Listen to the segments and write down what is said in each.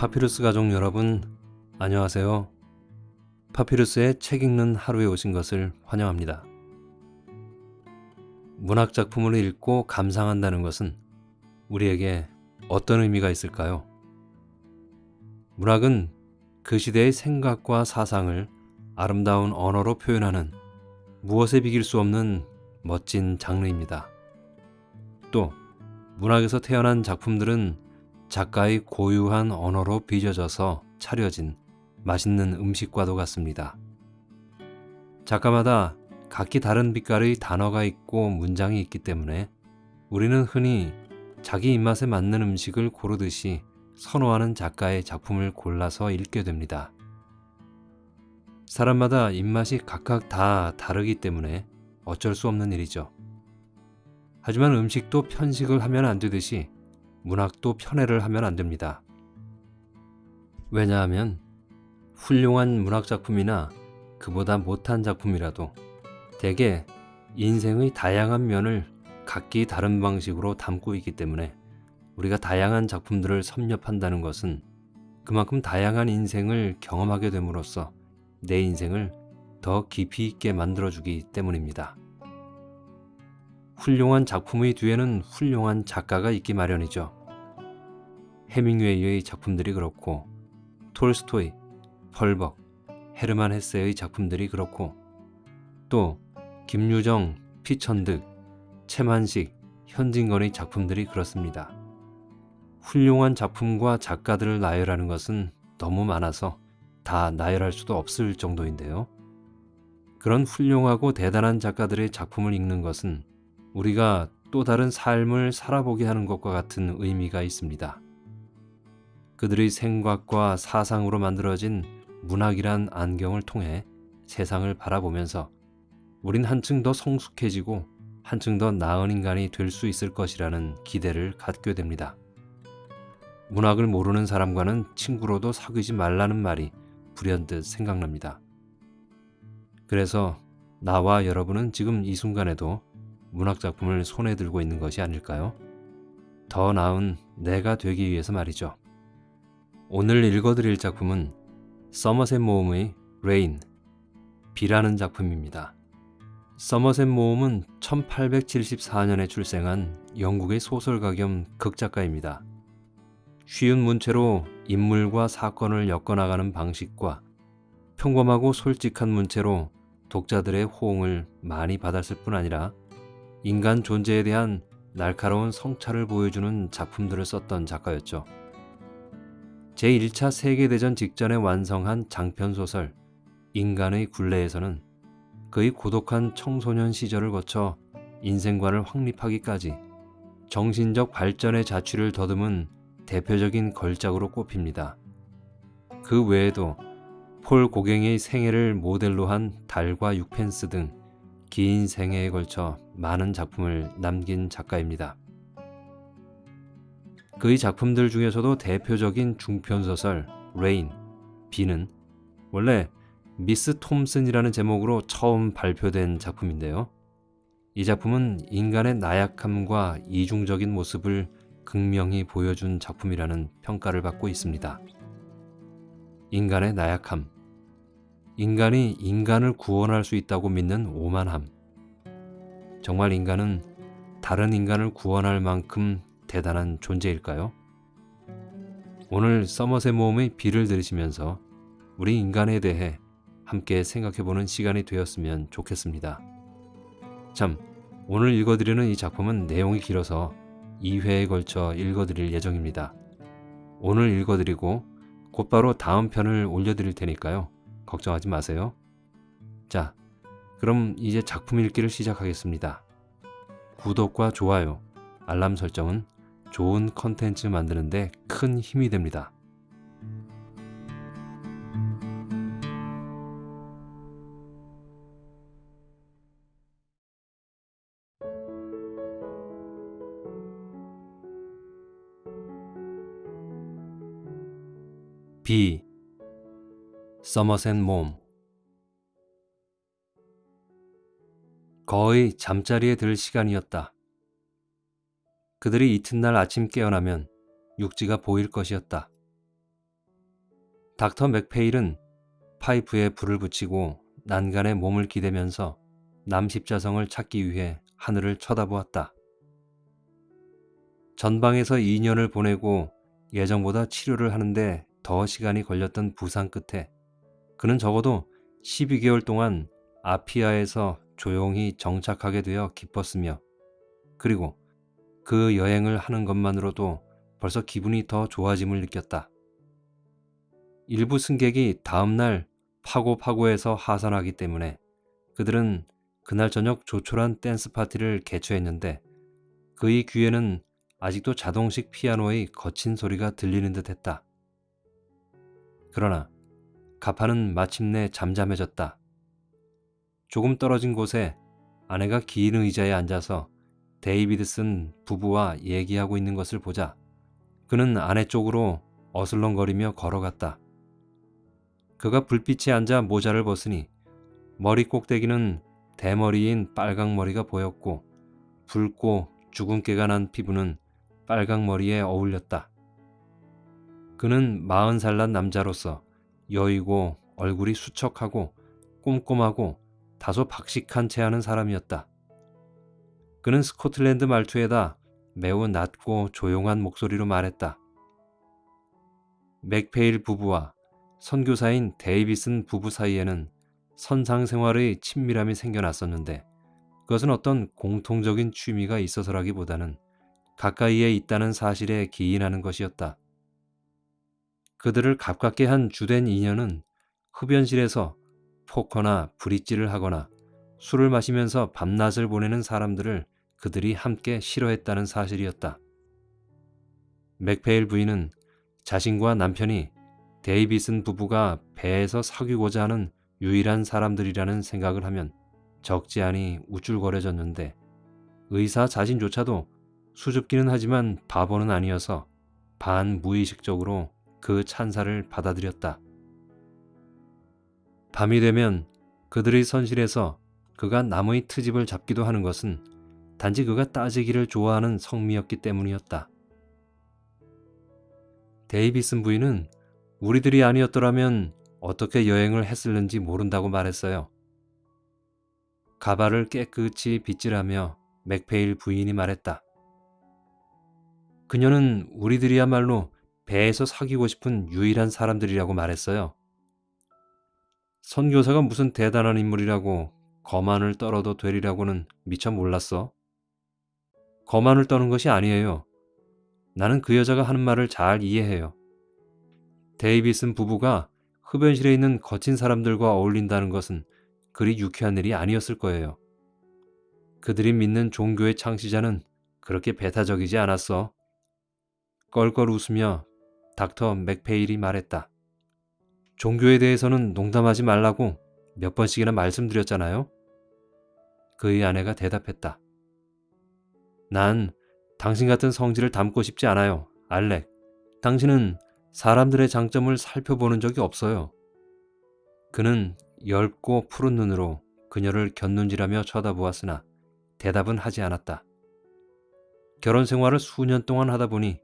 파피루스 가족 여러분, 안녕하세요. 파피루스의 책 읽는 하루에 오신 것을 환영합니다. 문학 작품을 읽고 감상한다는 것은 우리에게 어떤 의미가 있을까요? 문학은 그 시대의 생각과 사상을 아름다운 언어로 표현하는 무엇에 비길 수 없는 멋진 장르입니다. 또 문학에서 태어난 작품들은 작가의 고유한 언어로 빚어져서 차려진 맛있는 음식과도 같습니다. 작가마다 각기 다른 빛깔의 단어가 있고 문장이 있기 때문에 우리는 흔히 자기 입맛에 맞는 음식을 고르듯이 선호하는 작가의 작품을 골라서 읽게 됩니다. 사람마다 입맛이 각각 다 다르기 때문에 어쩔 수 없는 일이죠. 하지만 음식도 편식을 하면 안 되듯이 문학도 편애를 하면 안 됩니다. 왜냐하면 훌륭한 문학 작품이나 그보다 못한 작품이라도 대개 인생의 다양한 면을 각기 다른 방식으로 담고 있기 때문에 우리가 다양한 작품들을 섭렵한다는 것은 그만큼 다양한 인생을 경험하게 됨으로써 내 인생을 더 깊이 있게 만들어주기 때문입니다. 훌륭한 작품의 뒤에는 훌륭한 작가가 있기 마련이죠. 해밍웨이의 작품들이 그렇고 톨스토이, 펄벅, 헤르만 헤세의 작품들이 그렇고 또 김유정, 피천득, 채만식, 현진건의 작품들이 그렇습니다. 훌륭한 작품과 작가들을 나열하는 것은 너무 많아서 다 나열할 수도 없을 정도인데요. 그런 훌륭하고 대단한 작가들의 작품을 읽는 것은 우리가 또 다른 삶을 살아보게 하는 것과 같은 의미가 있습니다. 그들의 생각과 사상으로 만들어진 문학이란 안경을 통해 세상을 바라보면서 우린 한층 더 성숙해지고 한층 더 나은 인간이 될 수 있을 것이라는 기대를 갖게 됩니다. 문학을 모르는 사람과는 친구로도 사귀지 말라는 말이 불현듯 생각납니다. 그래서 나와 여러분은 지금 이 순간에도 문학작품을 손에 들고 있는 것이 아닐까요? 더 나은 내가 되기 위해서 말이죠. 오늘 읽어드릴 작품은 서머셋 모음의 Rain, 비라는 작품입니다. 서머셋 모음은 1874년에 출생한 영국의 소설가 겸 극작가입니다. 쉬운 문체로 인물과 사건을 엮어나가는 방식과 평범하고 솔직한 문체로 독자들의 호응을 많이 받았을 뿐 아니라 인간 존재에 대한 날카로운 성찰을 보여주는 작품들을 썼던 작가였죠. 제1차 세계대전 직전에 완성한 장편소설 인간의 굴레에서는 그의 고독한 청소년 시절을 거쳐 인생관을 확립하기까지 정신적 발전의 자취를 더듬은 대표적인 걸작으로 꼽힙니다. 그 외에도 폴 고갱의 생애를 모델로 한 달과 육펜스 등 긴 생애에 걸쳐 많은 작품을 남긴 작가입니다. 그의 작품들 중에서도 대표적인 중편소설 Rain, 비는 원래 미스 톰슨이라는 제목으로 처음 발표된 작품인데요. 이 작품은 인간의 나약함과 이중적인 모습을 극명히 보여준 작품이라는 평가를 받고 있습니다. 인간의 나약함, 인간이 인간을 구원할 수 있다고 믿는 오만함. 정말 인간은 다른 인간을 구원할 만큼 대단한 존재일까요? 오늘 서머셋 모험의 비를 들으시면서 우리 인간에 대해 함께 생각해보는 시간이 되었으면 좋겠습니다. 참, 오늘 읽어드리는 이 작품은 내용이 길어서 2회에 걸쳐 읽어드릴 예정입니다. 오늘 읽어드리고 곧바로 다음 편을 올려드릴 테니까요. 걱정하지 마세요. 자, 그럼 이제 작품 읽기를 시작하겠습니다. 구독과 좋아요, 알람 설정은 좋은 컨텐츠 만드는데 큰 힘이 됩니다. B. 서머셋 몸 거의 잠자리에 들 시간이었다. 그들이 이튿날 아침 깨어나면 육지가 보일 것이었다. 닥터 맥페일은 파이프에 불을 붙이고 난간에 몸을 기대면서 남십자성을 찾기 위해 하늘을 쳐다보았다. 전방에서 2년을 보내고 예정보다 치료를 하는데 더 시간이 걸렸던 부상 끝에 그는 적어도 12개월 동안 아피아에서 조용히 정착하게 되어 기뻤으며 그리고 그 여행을 하는 것만으로도 벌써 기분이 더 좋아짐을 느꼈다. 일부 승객이 다음날 파고파고에서 하산하기 때문에 그들은 그날 저녁 조촐한 댄스 파티를 개최했는데 그의 귀에는 아직도 자동식 피아노의 거친 소리가 들리는 듯 했다. 그러나 가파는 마침내 잠잠해졌다. 조금 떨어진 곳에 아내가 긴 의자에 앉아서 데이비드슨 부부와 얘기하고 있는 것을 보자 그는 아내 쪽으로 어슬렁거리며 걸어갔다. 그가 불빛에 앉아 모자를 벗으니 머리 꼭대기는 대머리인 빨강머리가 보였고 붉고 주근깨가 난 피부는 빨강머리에 어울렸다. 그는 마흔 살 난 남자로서 여이고 얼굴이 수척하고 꼼꼼하고 다소 박식한 체하는 사람이었다. 그는 스코틀랜드 말투에다 매우 낮고 조용한 목소리로 말했다. 맥페일 부부와 선교사인 데이비슨 부부 사이에는 선상 생활의 친밀함이 생겨났었는데 그것은 어떤 공통적인 취미가 있어서라기보다는 가까이에 있다는 사실에 기인하는 것이었다. 그들을 가깝게 한 주된 인연은 흡연실에서 포커나 브릿지를 하거나 술을 마시면서 밤낮을 보내는 사람들을 그들이 함께 싫어했다는 사실이었다. 맥페일 부인은 자신과 남편이 데이비슨 부부가 배에서 사귀고자 하는 유일한 사람들이라는 생각을 하면 적지 않이 우쭐거려졌는데 의사 자신조차도 수줍기는 하지만 바보는 아니어서 반무의식적으로 그 찬사를 받아들였다. 밤이 되면 그들의 선실에서 그가 나무의 트집을 잡기도 하는 것은 단지 그가 따지기를 좋아하는 성미였기 때문이었다. 데이비슨 부인은 우리들이 아니었더라면 어떻게 여행을 했을는지 모른다고 말했어요. 가발을 깨끗이 빗질하며 맥페일 부인이 말했다. 그녀는 우리들이야말로 배에서 사귀고 싶은 유일한 사람들이라고 말했어요. 선교사가 무슨 대단한 인물이라고 거만을 떨어도 되리라고는 미처 몰랐어. 거만을 떠는 것이 아니에요. 나는 그 여자가 하는 말을 잘 이해해요. 데이비슨 부부가 흡연실에 있는 거친 사람들과 어울린다는 것은 그리 유쾌한 일이 아니었을 거예요. 그들이 믿는 종교의 창시자는 그렇게 배타적이지 않았어. 껄껄 웃으며 닥터 맥페일이 말했다. 종교에 대해서는 농담하지 말라고 몇 번씩이나 말씀드렸잖아요. 그의 아내가 대답했다. 난 당신 같은 성질을 담고 싶지 않아요, 알렉. 당신은 사람들의 장점을 살펴보는 적이 없어요. 그는 엷고 푸른 눈으로 그녀를 곁눈질하며 쳐다보았으나 대답은 하지 않았다. 결혼 생활을 수년 동안 하다 보니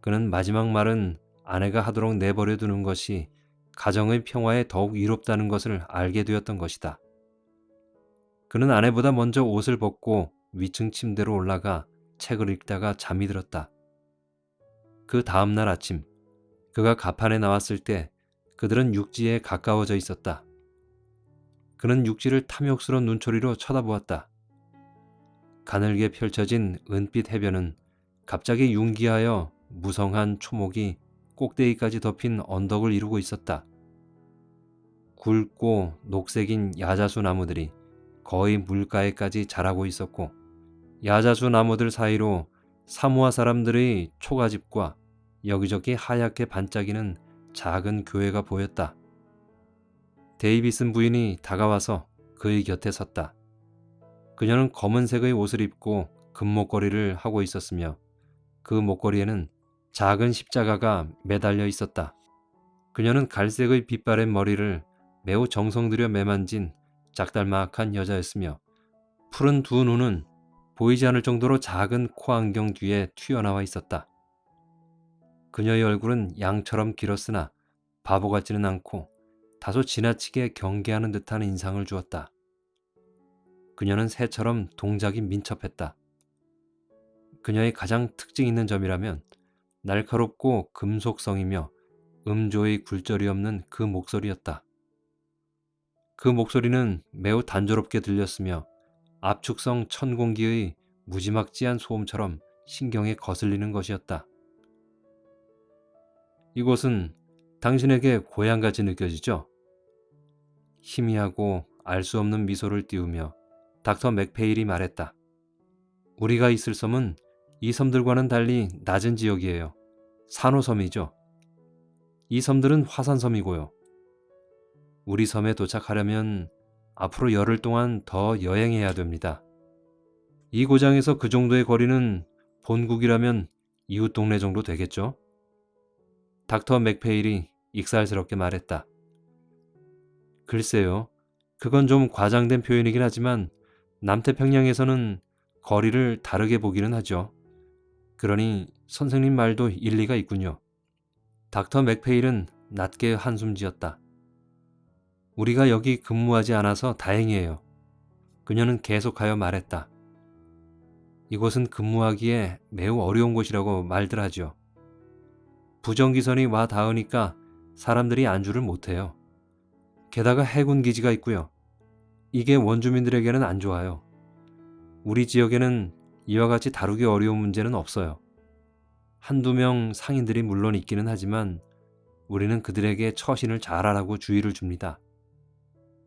그는 마지막 말은 아내가 하도록 내버려 두는 것이 가정의 평화에 더욱 이롭다는 것을 알게 되었던 것이다. 그는 아내보다 먼저 옷을 벗고 위층 침대로 올라가 책을 읽다가 잠이 들었다. 그 다음날 아침 그가 가판에 나왔을 때 그들은 육지에 가까워져 있었다. 그는 육지를 탐욕스러운 눈초리로 쳐다보았다. 가늘게 펼쳐진 은빛 해변은 갑자기 융기하여 무성한 초목이 꼭대기까지 덮인 언덕을 이루고 있었다. 굵고 녹색인 야자수 나무들이 거의 물가에까지 자라고 있었고 야자수 나무들 사이로 사모아 사람들의 초가집과 여기저기 하얗게 반짝이는 작은 교회가 보였다. 데이비슨 부인이 다가와서 그의 곁에 섰다. 그녀는 검은색의 옷을 입고 금목걸이를 하고 있었으며 그 목걸이에는 작은 십자가가 매달려 있었다. 그녀는 갈색의 빗바랜 머리를 매우 정성 들여 매만진 작달막한 여자였으며 푸른 두 눈은 보이지 않을 정도로 작은 코 안경 뒤에 튀어나와 있었다. 그녀의 얼굴은 양처럼 길었으나 바보 같지는 않고 다소 지나치게 경계하는 듯한 인상을 주었다. 그녀는 새처럼 동작이 민첩했다. 그녀의 가장 특징 있는 점이라면 날카롭고 금속성이며 음조의 굴절이 없는 그 목소리였다. 그 목소리는 매우 단조롭게 들렸으며 압축성 천공기의 무지막지한 소음처럼 신경에 거슬리는 것이었다. 이곳은 당신에게 고향같이 느껴지죠? 희미하고 알 수 없는 미소를 띄우며 닥터 맥페일이 말했다. 우리가 있을 섬은 이 섬들과는 달리 낮은 지역이에요. 산호섬이죠. 이 섬들은 화산섬이고요. 우리 섬에 도착하려면 앞으로 열흘 동안 더 여행해야 됩니다. 이 고장에서 그 정도의 거리는 본국이라면 이웃 동네 정도 되겠죠? 닥터 맥페일이 익살스럽게 말했다. 글쎄요. 그건 좀 과장된 표현이긴 하지만 남태평양에서는 거리를 다르게 보기는 하죠. 그러니 선생님 말도 일리가 있군요. 닥터 맥페일은 낮게 한숨 지었다. 우리가 여기 근무하지 않아서 다행이에요. 그녀는 계속하여 말했다. 이곳은 근무하기에 매우 어려운 곳이라고 말들 하죠. 부정기선이 와 닿으니까 사람들이 안주를 못해요. 게다가 해군 기지가 있고요. 이게 원주민들에게는 안 좋아요. 우리 지역에는 이와 같이 다루기 어려운 문제는 없어요. 한두 명 상인들이 물론 있기는 하지만 우리는 그들에게 처신을 잘하라고 주의를 줍니다.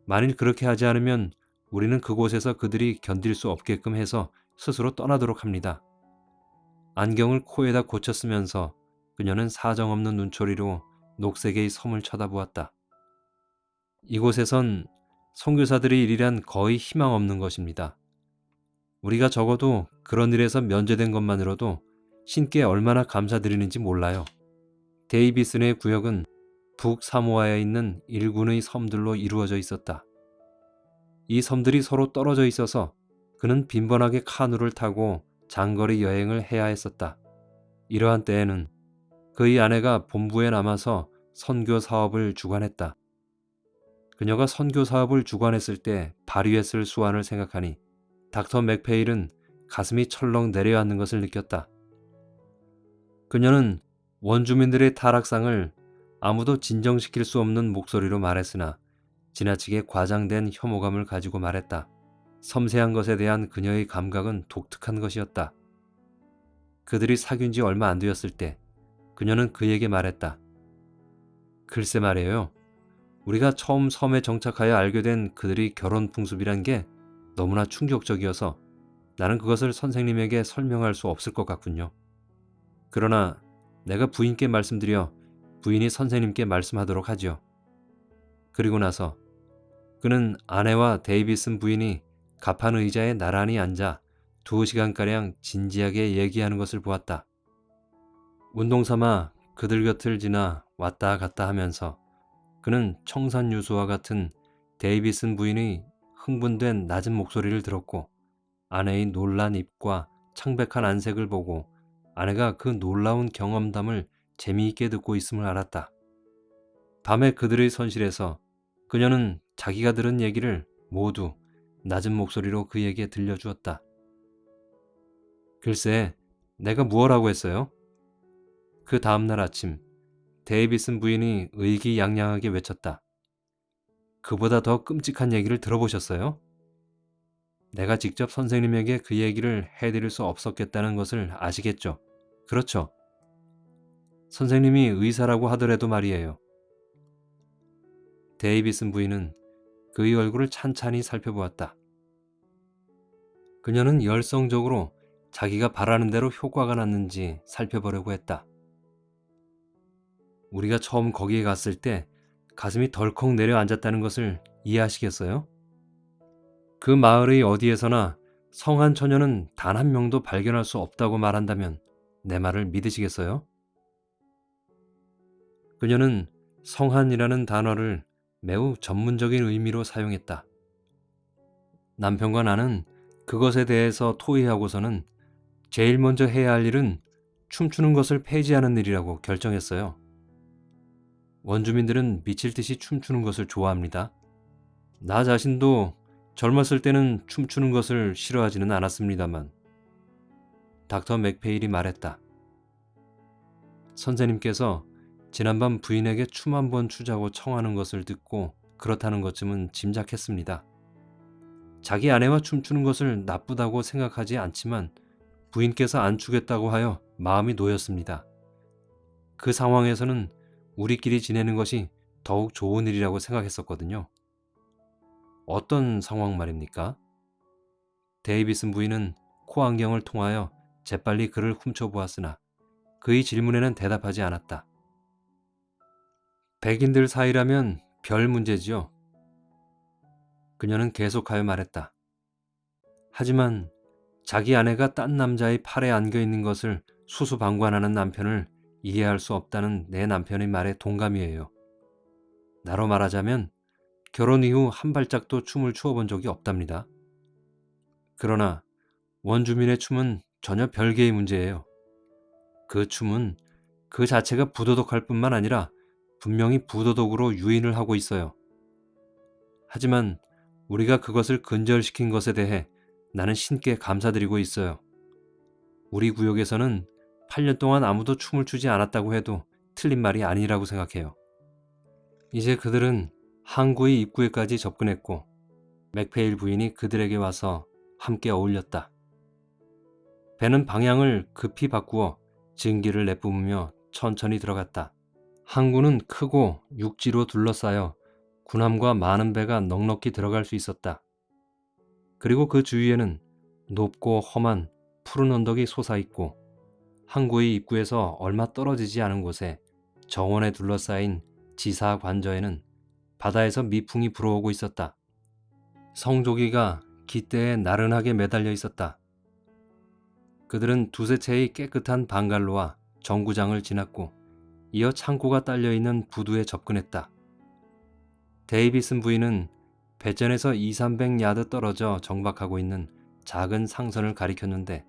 만일 그렇게 하지 않으면 우리는 그곳에서 그들이 견딜 수 없게끔 해서 스스로 떠나도록 합니다. 안경을 코에다 고쳐 쓰면서 그녀는 사정없는 눈초리로 녹색의 섬을 쳐다보았다. 이곳에선 선교사들의 일이란 거의 희망 없는 것입니다. 우리가 적어도 그런 일에서 면제된 것만으로도 신께 얼마나 감사드리는지 몰라요. 데이비슨의 구역은 북사모아에 있는 일군의 섬들로 이루어져 있었다. 이 섬들이 서로 떨어져 있어서 그는 빈번하게 카누를 타고 장거리 여행을 해야 했었다. 이러한 때에는 그의 아내가 본부에 남아서 선교 사업을 주관했다. 그녀가 선교 사업을 주관했을 때 발휘했을 수완을 생각하니 닥터 맥페일은 가슴이 철렁 내려앉는 것을 느꼈다. 그녀는 원주민들의 타락상을 아무도 진정시킬 수 없는 목소리로 말했으나 지나치게 과장된 혐오감을 가지고 말했다. 섬세한 것에 대한 그녀의 감각은 독특한 것이었다. 그들이 사귄 지 얼마 안 되었을 때 그녀는 그에게 말했다. 글쎄 말이에요. 우리가 처음 섬에 정착하여 알게 된 그들이 결혼 풍습이란 게 너무나 충격적이어서 나는 그것을 선생님에게 설명할 수 없을 것 같군요. 그러나 내가 부인께 말씀드려 부인이 선생님께 말씀하도록 하지요. 그리고 나서 그는 아내와 데이비슨 부인이 가판 의자에 나란히 앉아 두 시간가량 진지하게 얘기하는 것을 보았다. 운동 삼아 그들 곁을 지나 왔다 갔다 하면서 그는 청산유수와 같은 데이비슨 부인의 흥분된 낮은 목소리를 들었고 아내의 놀란 입과 창백한 안색을 보고 아내가 그 놀라운 경험담을 재미있게 듣고 있음을 알았다. 밤에 그들의 선실에서 그녀는 자기가 들은 얘기를 모두 낮은 목소리로 그에게 들려주었다. 글쎄, 내가 무엇라고 했어요? 그 다음날 아침 데이비슨 부인이 의기양양하게 외쳤다. 그보다 더 끔찍한 얘기를 들어보셨어요? 내가 직접 선생님에게 그 얘기를 해드릴 수 없었겠다는 것을 아시겠죠? 그렇죠. 선생님이 의사라고 하더라도 말이에요. 데이비슨 부인은 그의 얼굴을 찬찬히 살펴보았다. 그녀는 열성적으로 자기가 바라는 대로 효과가 났는지 살펴보려고 했다. 우리가 처음 거기에 갔을 때 가슴이 덜컥 내려앉았다는 것을 이해하시겠어요? 그 마을의 어디에서나 성한 처녀는 단 한 명도 발견할 수 없다고 말한다면 내 말을 믿으시겠어요? 그녀는 성한이라는 단어를 매우 전문적인 의미로 사용했다. 남편과 나는 그것에 대해서 토의하고서는 제일 먼저 해야 할 일은 춤추는 것을 폐지하는 일이라고 결정했어요. 원주민들은 미칠 듯이 춤추는 것을 좋아합니다. 나 자신도 젊었을 때는 춤추는 것을 싫어하지는 않았습니다만 닥터 맥페일이 말했다. 선생님께서 지난밤 부인에게 춤 한 번 추자고 청하는 것을 듣고 그렇다는 것쯤은 짐작했습니다. 자기 아내와 춤추는 것을 나쁘다고 생각하지 않지만 부인께서 안 추겠다고 하여 마음이 놓였습니다. 그 상황에서는 우리끼리 지내는 것이 더욱 좋은 일이라고 생각했었거든요. 어떤 상황 말입니까? 데이비슨 부인은 코 안경을 통하여 재빨리 그를 훔쳐보았으나 그의 질문에는 대답하지 않았다. 백인들 사이라면 별 문제지요. 그녀는 계속하여 말했다. 하지만 자기 아내가 딴 남자의 팔에 안겨 있는 것을 수수방관하는 남편을 이해할 수 없다는 내 남편의 말에 동감이에요. 나로 말하자면 결혼 이후 한 발짝도 춤을 추어본 적이 없답니다. 그러나 원주민의 춤은 전혀 별개의 문제예요. 그 춤은 그 자체가 부도덕할 뿐만 아니라 분명히 부도덕으로 유인을 하고 있어요. 하지만 우리가 그것을 근절시킨 것에 대해 나는 신께 감사드리고 있어요. 우리 구역에서는 8년 동안 아무도 춤을 추지 않았다고 해도 틀린 말이 아니라고 생각해요. 이제 그들은 항구의 입구에까지 접근했고 맥페일 부인이 그들에게 와서 함께 어울렸다. 배는 방향을 급히 바꾸어 증기를 내뿜으며 천천히 들어갔다. 항구는 크고 육지로 둘러싸여 군함과 많은 배가 넉넉히 들어갈 수 있었다. 그리고 그 주위에는 높고 험한 푸른 언덕이 솟아있고 항구의 입구에서 얼마 떨어지지 않은 곳에 정원에 둘러싸인 지사 관저에는 바다에서 미풍이 불어오고 있었다. 성조기가 기대에 나른하게 매달려 있었다. 그들은 두세 채의 깨끗한 방갈로와 정구장을 지났고 이어 창고가 딸려있는 부두에 접근했다. 데이비슨 부인은 배전에서 2, 300야드 떨어져 정박하고 있는 작은 상선을 가리켰는데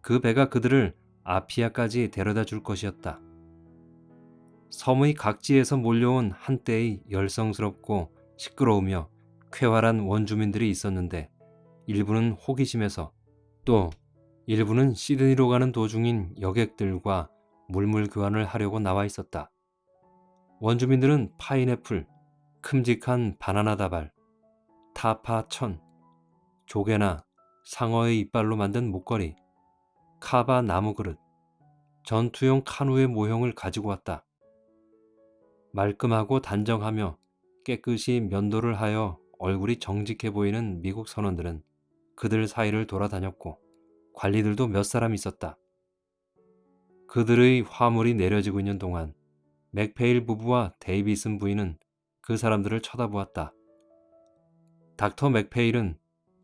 그 배가 그들을 아피아까지 데려다 줄 것이었다. 섬의 각지에서 몰려온 한때의 열성스럽고 시끄러우며 쾌활한 원주민들이 있었는데 일부는 호기심에서 또 일부는 시드니로 가는 도중인 여객들과 물물 교환을 하려고 나와 있었다. 원주민들은 파인애플, 큼직한 바나나 다발, 타파 천, 조개나 상어의 이빨로 만든 목걸이, 카바 나무 그릇, 전투용 카누의 모형을 가지고 왔다. 말끔하고 단정하며 깨끗이 면도를 하여 얼굴이 정직해 보이는 미국 선원들은 그들 사이를 돌아다녔고 관리들도 몇 사람 있었다. 그들의 화물이 내려지고 있는 동안 맥페일 부부와 데이비슨 부인은 그 사람들을 쳐다보았다. 닥터 맥페일은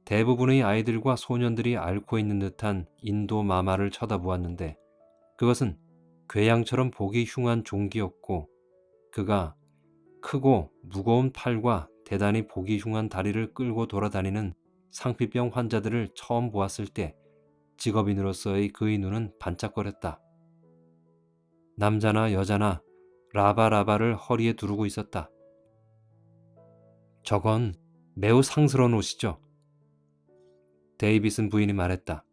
대부분의 아이들과 소년들이 앓고 있는 듯한 인도 마마를 쳐다보았는데 그것은 괴양처럼 보기 흉한 종기였고 그가 크고 무거운 팔과 대단히 보기 흉한 다리를 끌고 돌아다니는 상피병 환자들을 처음 보았을 때 직업인으로서의 그의 눈은 반짝거렸다. 남자나 여자나 라바라바를 허리에 두르고 있었다. 저건 매우 상스러운 옷이죠. 데이비슨 부인이 말했다.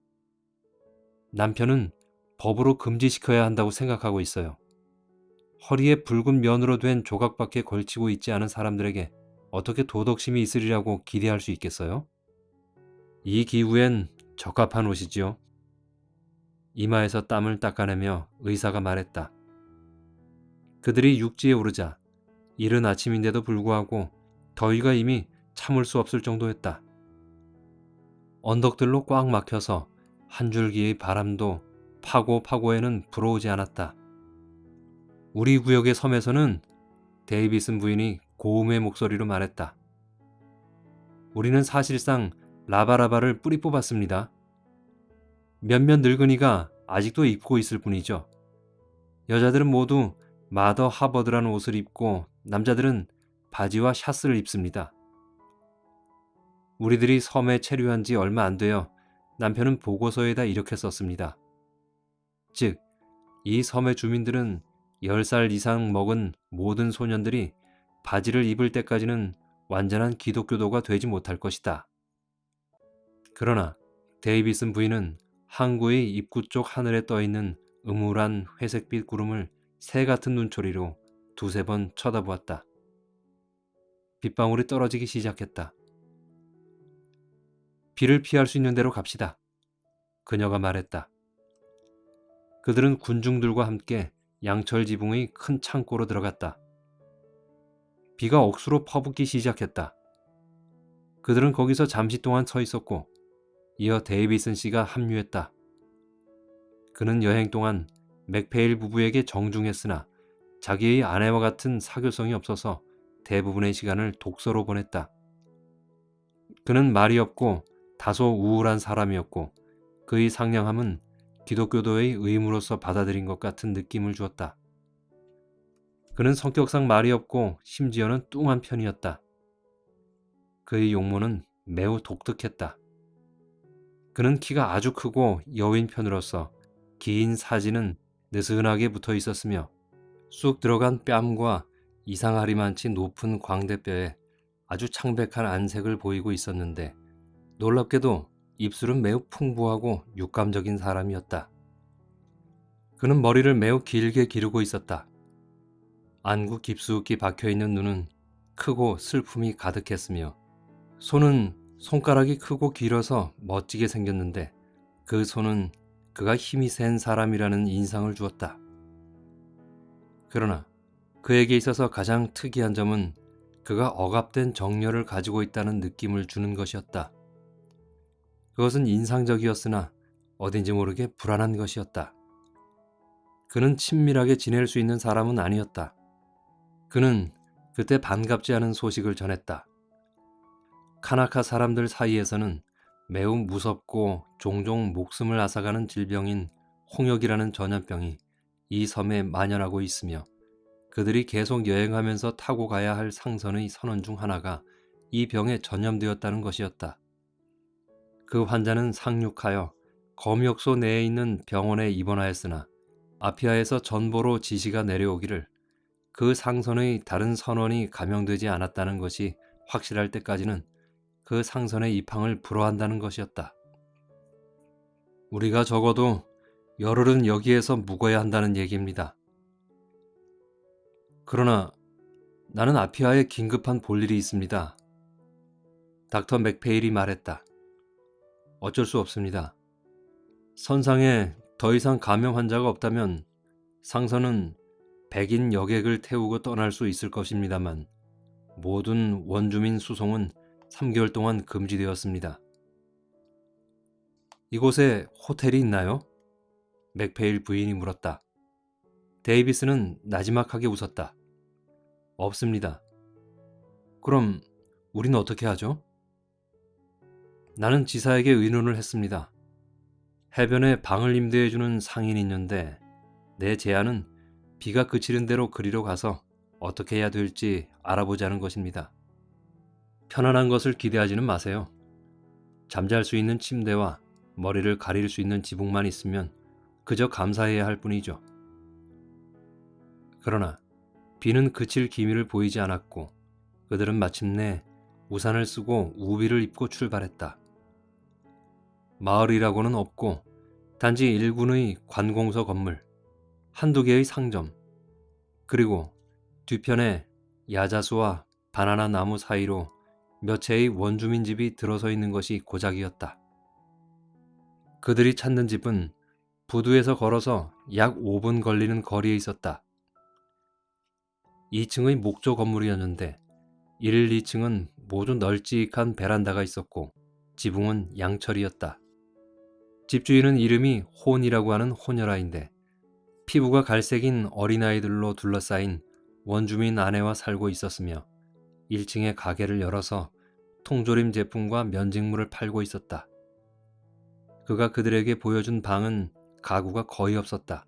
남편은 법으로 금지시켜야 한다고 생각하고 있어요. 허리에 붉은 면으로 된 조각밖에 걸치고 있지 않은 사람들에게 어떻게 도덕심이 있으리라고 기대할 수 있겠어요? 이 기후엔 적합한 옷이지요. 이마에서 땀을 닦아내며 의사가 말했다. 그들이 육지에 오르자 이른 아침인데도 불구하고 더위가 이미 참을 수 없을 정도였다. 언덕들로 꽉 막혀서 한 줄기의 바람도 파고 파고에는 불어오지 않았다. 우리 구역의 섬에서는 데이비슨 부인이 고음의 목소리로 말했다. 우리는 사실상 라바라바를 뿌리 뽑았습니다. 몇몇 늙은이가 아직도 입고 있을 뿐이죠. 여자들은 모두 마더 하버드라는 옷을 입고 남자들은 바지와 샤스를 입습니다. 우리들이 섬에 체류한 지 얼마 안 되어 남편은 보고서에다 이렇게 썼습니다. 즉, 이 섬의 주민들은 10살 이상 먹은 모든 소년들이 바지를 입을 때까지는 완전한 기독교도가 되지 못할 것이다. 그러나 데이비슨 부인은 항구의 입구 쪽 하늘에 떠 있는 음울한 회색빛 구름을 새 같은 눈초리로 두세 번 쳐다보았다. 빗방울이 떨어지기 시작했다. 비를 피할 수 있는 대로 갑시다. 그녀가 말했다. 그들은 군중들과 함께 양철 지붕의 큰 창고로 들어갔다. 비가 억수로 퍼붓기 시작했다. 그들은 거기서 잠시 동안 서 있었고 이어 데이비슨 씨가 합류했다. 그는 여행 동안 맥페일 부부에게 정중했으나 자기의 아내와 같은 사교성이 없어서 대부분의 시간을 독서로 보냈다. 그는 말이 없고 다소 우울한 사람이었고 그의 상냥함은 기독교도의 의무로서 받아들인 것 같은 느낌을 주었다. 그는 성격상 말이 없고 심지어는 뚱한 편이었다. 그의 용모는 매우 독특했다. 그는 키가 아주 크고 여인 편으로서 긴 사진은 느슨하게 붙어 있었으며 쑥 들어간 뺨과 이상하리만치 높은 광대뼈에 아주 창백한 안색을 보이고 있었는데 놀랍게도 입술은 매우 풍부하고 육감적인 사람이었다. 그는 머리를 매우 길게 기르고 있었다. 안구 깊숙이 박혀있는 눈은 크고 슬픔이 가득했으며 손은 손가락이 크고 길어서 멋지게 생겼는데 그 손은 그가 힘이 센 사람이라는 인상을 주었다. 그러나 그에게 있어서 가장 특이한 점은 그가 억압된 정열을 가지고 있다는 느낌을 주는 것이었다. 그것은 인상적이었으나 어딘지 모르게 불안한 것이었다. 그는 친밀하게 지낼 수 있는 사람은 아니었다. 그는 그때 반갑지 않은 소식을 전했다. 카나카 사람들 사이에서는 매우 무섭고 종종 목숨을 앗아가는 질병인 홍역이라는 전염병이 이 섬에 만연하고 있으며 그들이 계속 여행하면서 타고 가야 할 상선의 선원 중 하나가 이 병에 전염되었다는 것이었다. 그 환자는 상륙하여 검역소 내에 있는 병원에 입원하였으나 아피아에서 전보로 지시가 내려오기를 그 상선의 다른 선원이 감염되지 않았다는 것이 확실할 때까지는 그 상선의 입항을 불허한다는 것이었다. 우리가 적어도 열흘은 여기에서 묵어야 한다는 얘기입니다. 그러나 나는 아피아에 긴급한 볼일이 있습니다. 닥터 맥페일이 말했다. 어쩔 수 없습니다. 선상에 더 이상 감염 환자가 없다면 상선은 백인 여객을 태우고 떠날 수 있을 것입니다만 모든 원주민 수송은 3개월 동안 금지되었습니다. 이곳에 호텔이 있나요? 맥페일 부인이 물었다. 데이비스는 나지막하게 웃었다. 없습니다. 그럼 우린 어떻게 하죠? 나는 지사에게 의논을 했습니다. 해변에 방을 임대해주는 상인이 있는데 내 제안은 비가 그치는 대로 그리로 가서 어떻게 해야 될지 알아보자는 것입니다. 편안한 것을 기대하지는 마세요. 잠잘 수 있는 침대와 머리를 가릴 수 있는 지붕만 있으면 그저 감사해야 할 뿐이죠. 그러나 비는 그칠 기미를 보이지 않았고 그들은 마침내 우산을 쓰고 우비를 입고 출발했다. 마을이라고는 없고 단지 일군의 관공서 건물, 한두 개의 상점, 그리고 뒤편에 야자수와 바나나 나무 사이로 몇 채의 원주민 집이 들어서 있는 것이 고작이었다. 그들이 찾는 집은 부두에서 걸어서 약 5분 걸리는 거리에 있었다. 2층의 목조 건물이었는데 1, 2층은 모두 널찍한 베란다가 있었고 지붕은 양철이었다. 집주인은 이름이 혼이라고 하는 호녀라인데 피부가 갈색인 어린아이들로 둘러싸인 원주민 아내와 살고 있었으며 1층의 가게를 열어서 통조림 제품과 면직물을 팔고 있었다. 그가 그들에게 보여준 방은 가구가 거의 없었다.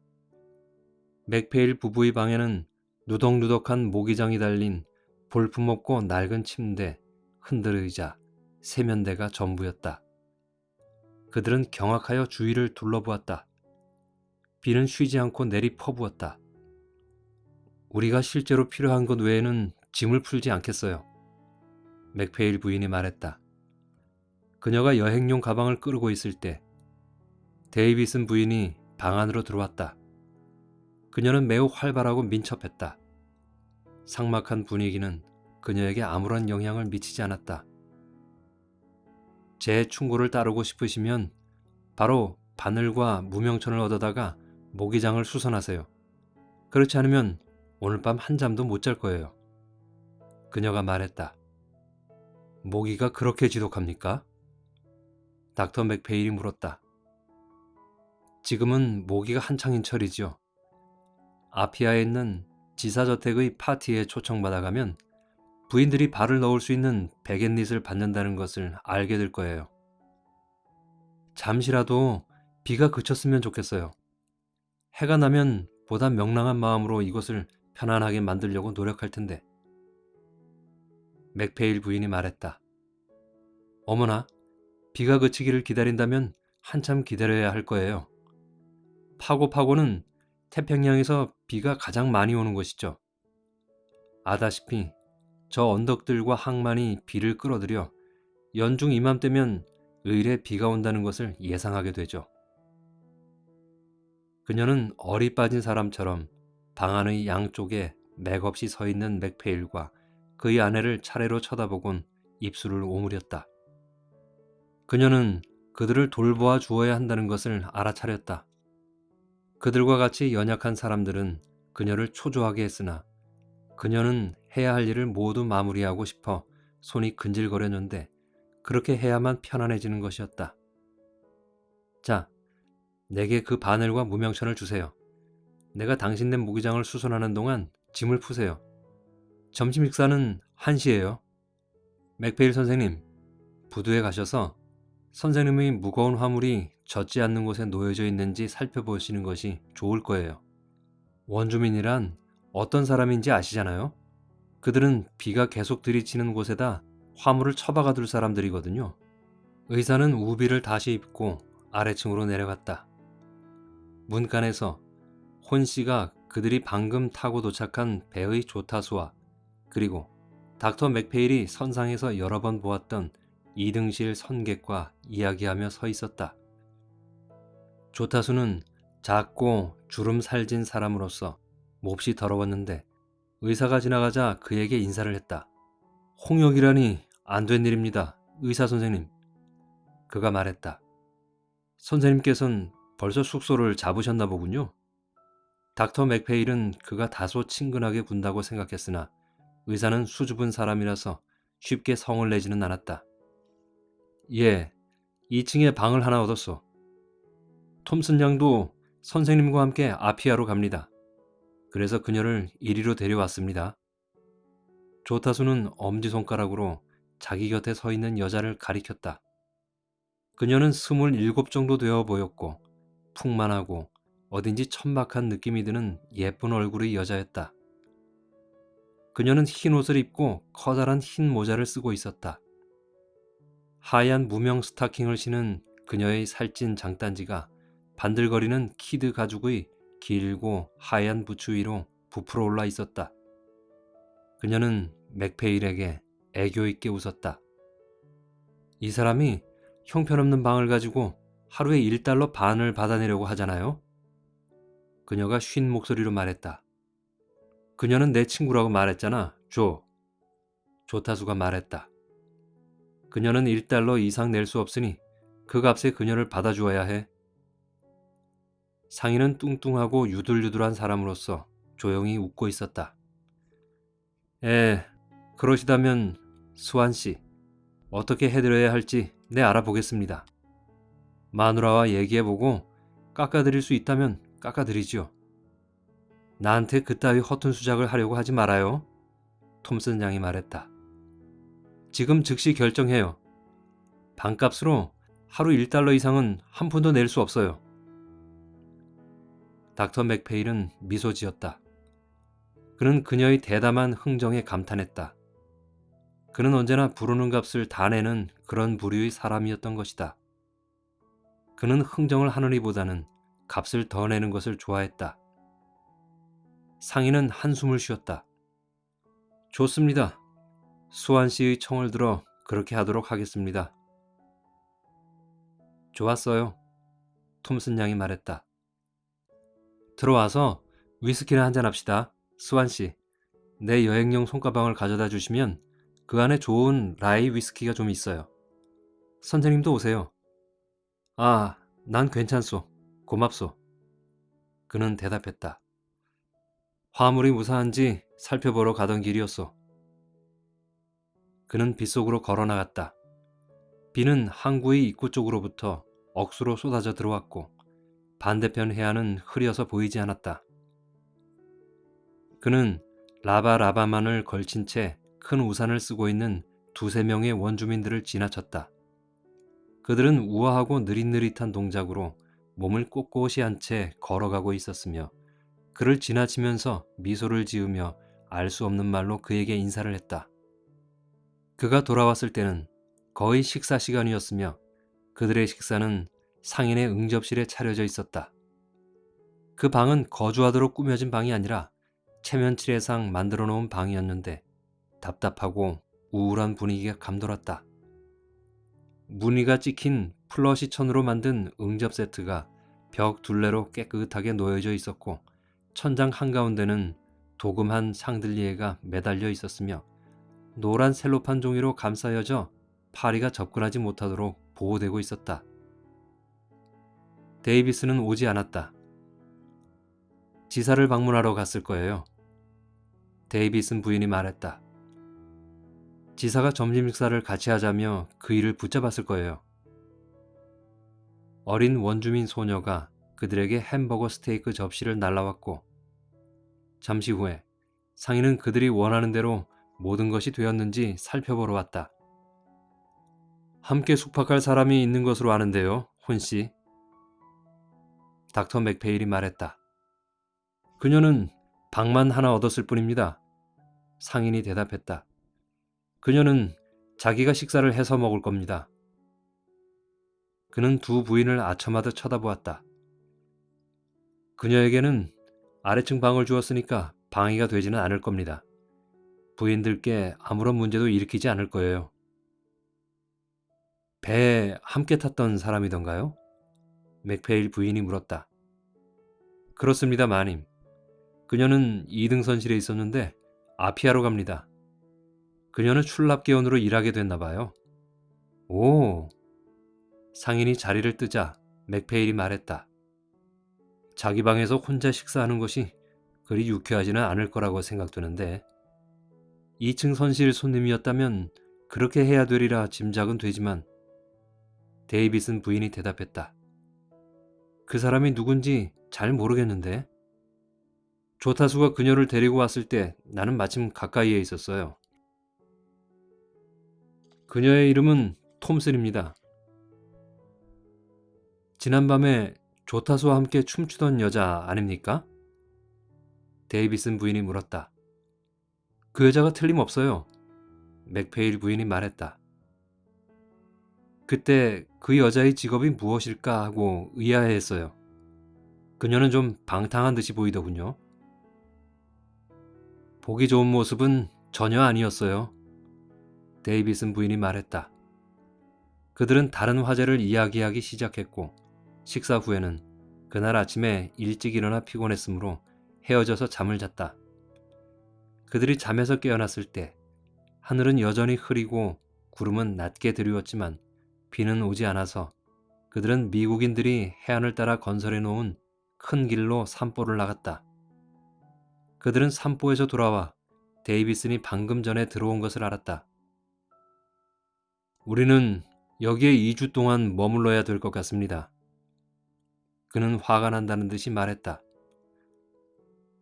맥페일 부부의 방에는 누덕누덕한 모기장이 달린 볼품없고 낡은 침대, 흔들 의자, 세면대가 전부였다. 그들은 경악하여 주위를 둘러보았다. 비는 쉬지 않고 내리 퍼부었다. 우리가 실제로 필요한 것 외에는 짐을 풀지 않겠어요. 맥페일 부인이 말했다. 그녀가 여행용 가방을 끌고 있을 때 데이비슨 부인이 방 안으로 들어왔다. 그녀는 매우 활발하고 민첩했다. 삭막한 분위기는 그녀에게 아무런 영향을 미치지 않았다. 제 충고를 따르고 싶으시면 바로 바늘과 무명천을 얻어다가 모기장을 수선하세요. 그렇지 않으면 오늘 밤 한 잠도 못 잘 거예요. 그녀가 말했다. 모기가 그렇게 지독합니까? 닥터 맥페일이 물었다. 지금은 모기가 한창인 철이지요. 아피아에 있는 지사저택의 파티에 초청받아 가면 부인들이 발을 넣을 수 있는 베갯닛을 받는다는 것을 알게 될 거예요. 잠시라도 비가 그쳤으면 좋겠어요. 해가 나면 보다 명랑한 마음으로 이곳을 편안하게 만들려고 노력할 텐데. 맥페일 부인이 말했다. 어머나, 비가 그치기를 기다린다면 한참 기다려야 할 거예요. 파고파고는 태평양에서 비가 가장 많이 오는 곳이죠. 아다시피 저 언덕들과 항만이 비를 끌어들여 연중 이맘때면 의례 비가 온다는 것을 예상하게 되죠. 그녀는 어리 빠진 사람처럼 방 안의 양쪽에 맥없이 서 있는 맥페일과 그의 아내를 차례로 쳐다보곤 입술을 오므렸다. 그녀는 그들을 돌보아 주어야 한다는 것을 알아차렸다. 그들과 같이 연약한 사람들은 그녀를 초조하게 했으나 그녀는 해야 할 일을 모두 마무리하고 싶어 손이 근질거렸는데 그렇게 해야만 편안해지는 것이었다. 자, 내게 그 바늘과 무명천을 주세요. 내가 당신 낸 무기장을 수선하는 동안 짐을 푸세요. 점심 식사는 1시예요. 맥페일 선생님, 부두에 가셔서 선생님의 무거운 화물이 젖지 않는 곳에 놓여져 있는지 살펴보시는 것이 좋을 거예요. 원주민이란 어떤 사람인지 아시잖아요? 그들은 비가 계속 들이치는 곳에다 화물을 처박아 둘 사람들이거든요. 의사는 우비를 다시 입고 아래층으로 내려갔다. 문간에서 혼 씨가 그들이 방금 타고 도착한 배의 조타수와 그리고 닥터 맥페일이 선상에서 여러 번 보았던 이등실 선객과 이야기하며 서 있었다. 조타수는 작고 주름 살진 사람으로서 몹시 더러웠는데 의사가 지나가자 그에게 인사를 했다. 홍역이라니 안 된 일입니다. 의사 선생님. 그가 말했다. 선생님께서는 벌써 숙소를 잡으셨나 보군요. 닥터 맥페일은 그가 다소 친근하게 군다고 생각했으나 의사는 수줍은 사람이라서 쉽게 성을 내지는 않았다. 예, 2층에 방을 하나 얻었어. 톰슨 양도 선생님과 함께 아피아로 갑니다. 그래서 그녀를 이리로 데려왔습니다. 조타수는 엄지손가락으로 자기 곁에 서 있는 여자를 가리켰다. 그녀는 스물일곱 정도 되어 보였고 풍만하고 어딘지 천박한 느낌이 드는 예쁜 얼굴의 여자였다. 그녀는 흰 옷을 입고 커다란 흰 모자를 쓰고 있었다. 하얀 무명 스타킹을 신은 그녀의 살찐 장단지가 반들거리는 키드 가죽의 길고 하얀 부츠 위로 부풀어 올라 있었다. 그녀는 맥페일에게 애교 있게 웃었다. 이 사람이 형편없는 방을 가지고 하루에 1달러 반을 받아내려고 하잖아요. 그녀가 쉰 목소리로 말했다. 그녀는 내 친구라고 말했잖아, 조. 조타수가 말했다. 그녀는 1달러 이상 낼 수 없으니 그 값에 그녀를 받아주어야 해. 상인은 뚱뚱하고 유들유들한 사람으로서 조용히 웃고 있었다. 에, 그러시다면 수환 씨, 어떻게 해드려야 할지 내 알아보겠습니다. 마누라와 얘기해보고 깎아드릴 수 있다면 깎아드리지요. 나한테 그따위 허튼 수작을 하려고 하지 말아요. 톰슨 양이 말했다. 지금 즉시 결정해요. 반값으로 하루 1달러 이상은 한 푼도 낼 수 없어요. 닥터 맥페일은 미소 지었다. 그는 그녀의 대담한 흥정에 감탄했다. 그는 언제나 부르는 값을 다 내는 그런 부류의 사람이었던 것이다. 그는 흥정을 하느니보다는 값을 더 내는 것을 좋아했다. 상인은 한숨을 쉬었다. 좋습니다. 수환 씨의 청을 들어 그렇게 하도록 하겠습니다. 좋았어요. 톰슨 양이 말했다. 들어와서 위스키나 한잔 합시다. 수환 씨. 내 여행용 손가방을 가져다 주시면 그 안에 좋은 라이 위스키가 좀 있어요. 선생님도 오세요. 아, 난 괜찮소. 고맙소. 그는 대답했다. 화물이 무사한지 살펴보러 가던 길이었소. 그는 빗속으로 걸어 나갔다. 비는 항구의 입구 쪽으로부터 억수로 쏟아져 들어왔고 반대편 해안은 흐려서 보이지 않았다. 그는 라바라바만을 걸친 채 큰 우산을 쓰고 있는 두세 명의 원주민들을 지나쳤다. 그들은 우아하고 느릿느릿한 동작으로 몸을 꼿꼿이 한 채 걸어가고 있었으며 그를 지나치면서 미소를 지으며 알 수 없는 말로 그에게 인사를 했다. 그가 돌아왔을 때는 거의 식사 시간이었으며 그들의 식사는 상인의 응접실에 차려져 있었다. 그 방은 거주하도록 꾸며진 방이 아니라 체면칠해상 만들어 놓은 방이었는데 답답하고 우울한 분위기가 감돌았다. 무늬가 찍힌 플러시 천으로 만든 응접 세트가 벽 둘레로 깨끗하게 놓여져 있었고 천장 한가운데는 도금한 샹들리에가 매달려 있었으며 노란 셀로판 종이로 감싸여져 파리가 접근하지 못하도록 보호되고 있었다. 데이비스는 오지 않았다. 지사를 방문하러 갔을 거예요. 데이비슨 부인이 말했다. 지사가 점심 식사를 같이 하자며 그 일을 붙잡았을 거예요. 어린 원주민 소녀가 그들에게 햄버거 스테이크 접시를 날라왔고 잠시 후에 상인은 그들이 원하는 대로 모든 것이 되었는지 살펴보러 왔다. 함께 숙박할 사람이 있는 것으로 아는데요, 혼씨. 닥터 맥페일이 말했다. 그녀는 방만 하나 얻었을 뿐입니다. 상인이 대답했다. 그녀는 자기가 식사를 해서 먹을 겁니다. 그는 두 부인을 아첨하듯 쳐다보았다. 그녀에게는 아래층 방을 주었으니까 방해가 되지는 않을 겁니다. 부인들께 아무런 문제도 일으키지 않을 거예요. 배에 함께 탔던 사람이던가요? 맥페일 부인이 물었다. 그렇습니다, 마님. 그녀는 2등선실에 있었는데 아피아로 갑니다. 그녀는 출납계원으로 일하게 됐나 봐요. 오. 상인이 자리를 뜨자 맥페일이 말했다. 자기 방에서 혼자 식사하는 것이 그리 유쾌하지는 않을 거라고 생각되는데 2층 선실 손님이었다면 그렇게 해야 되리라 짐작은 되지만 데이빗은 부인이 대답했다. 그 사람이 누군지 잘 모르겠는데 조타수가 그녀를 데리고 왔을 때 나는 마침 가까이에 있었어요. 그녀의 이름은 톰슨입니다. 지난밤에 조타수와 함께 춤추던 여자 아닙니까? 데이비슨 부인이 물었다. 그 여자가 틀림없어요. 맥페일 부인이 말했다. 그때 그 여자의 직업이 무엇일까 하고 의아해했어요. 그녀는 좀 방탕한 듯이 보이더군요. 보기 좋은 모습은 전혀 아니었어요. 데이비슨 부인이 말했다. 그들은 다른 화제를 이야기하기 시작했고 식사 후에는 그날 아침에 일찍 일어나 피곤했으므로 헤어져서 잠을 잤다. 그들이 잠에서 깨어났을 때 하늘은 여전히 흐리고 구름은 낮게 드리웠지만 비는 오지 않아서 그들은 미국인들이 해안을 따라 건설해 놓은 큰 길로 산보를 나갔다. 그들은 산보에서 돌아와 데이비슨이 방금 전에 들어온 것을 알았다. 우리는 여기에 2주 동안 머물러야 될 것 같습니다. 그는 화가 난다는 듯이 말했다.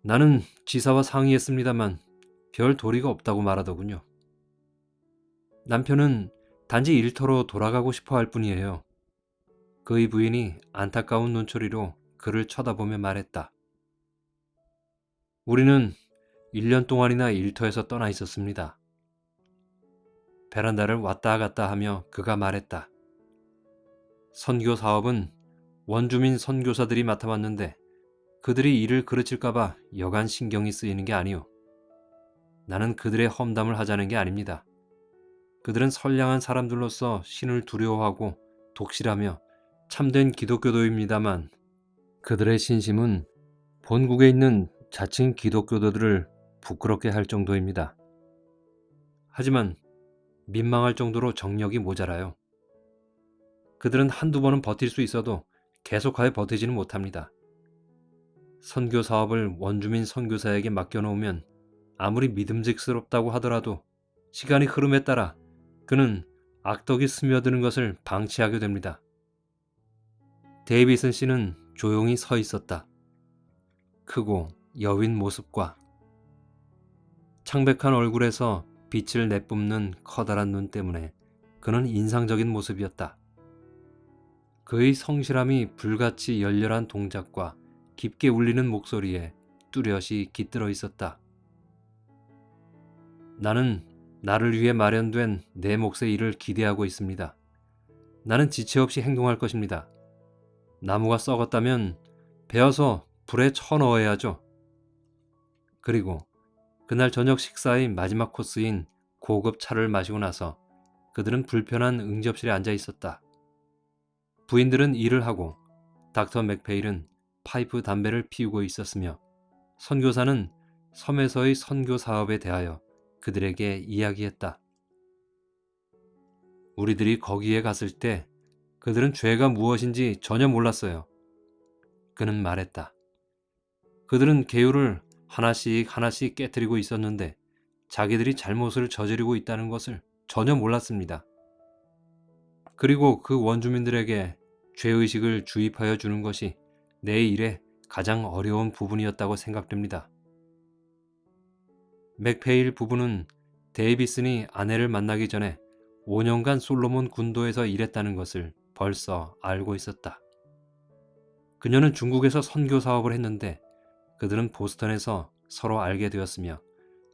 나는 지사와 상의했습니다만 별 도리가 없다고 말하더군요. 남편은 단지 일터로 돌아가고 싶어 할 뿐이에요. 그의 부인이 안타까운 눈초리로 그를 쳐다보며 말했다. 우리는 1년 동안이나 일터에서 떠나 있었습니다. 베란다를 왔다 갔다 하며 그가 말했다. 선교 사업은 원주민 선교사들이 맡아왔는데 그들이 일을 그르칠까봐 여간 신경이 쓰이는 게 아니오. 나는 그들의 험담을 하자는 게 아닙니다. 그들은 선량한 사람들로서 신을 두려워하고 독실하며 참된 기독교도입니다만 그들의 신심은 본국에 있는 자칭 기독교도들을 부끄럽게 할 정도입니다. 하지만 민망할 정도로 정력이 모자라요. 그들은 한두 번은 버틸 수 있어도 계속하여 버티지는 못합니다. 선교 사업을 원주민 선교사에게 맡겨놓으면 아무리 믿음직스럽다고 하더라도 시간이 흐름에 따라 그는 악덕이 스며드는 것을 방치하게 됩니다. 데이비슨 씨는 조용히 서 있었다. 크고 여윈 모습과 창백한 얼굴에서 빛을 내뿜는 커다란 눈 때문에 그는 인상적인 모습이었다. 그의 성실함이 불같이 열렬한 동작과 깊게 울리는 목소리에 뚜렷이 깃들어 있었다. 나는 나를 위해 마련된 내 몫의 일을 기대하고 있습니다. 나는 지체 없이 행동할 것입니다. 나무가 썩었다면 베어서 불에 쳐넣어야죠. 그리고 그날 저녁 식사의 마지막 코스인 고급 차를 마시고 나서 그들은 불편한 응접실에 앉아 있었다. 부인들은 일을 하고 닥터 맥페일은 파이프 담배를 피우고 있었으며 선교사는 섬에서의 선교 사업에 대하여 그들에게 이야기했다. 우리들이 거기에 갔을 때 그들은 죄가 무엇인지 전혀 몰랐어요. 그는 말했다. 그들은 개요를 하나씩 하나씩 깨뜨리고 있었는데 자기들이 잘못을 저지르고 있다는 것을 전혀 몰랐습니다. 그리고 그 원주민들에게 죄의식을 주입하여 주는 것이 내 일의 가장 어려운 부분이었다고 생각됩니다. 맥페일 부부는 데이비슨이 아내를 만나기 전에 5년간 솔로몬 군도에서 일했다는 것을 벌써 알고 있었다. 그녀는 중국에서 선교 사업을 했는데 그들은 보스턴에서 서로 알게 되었으며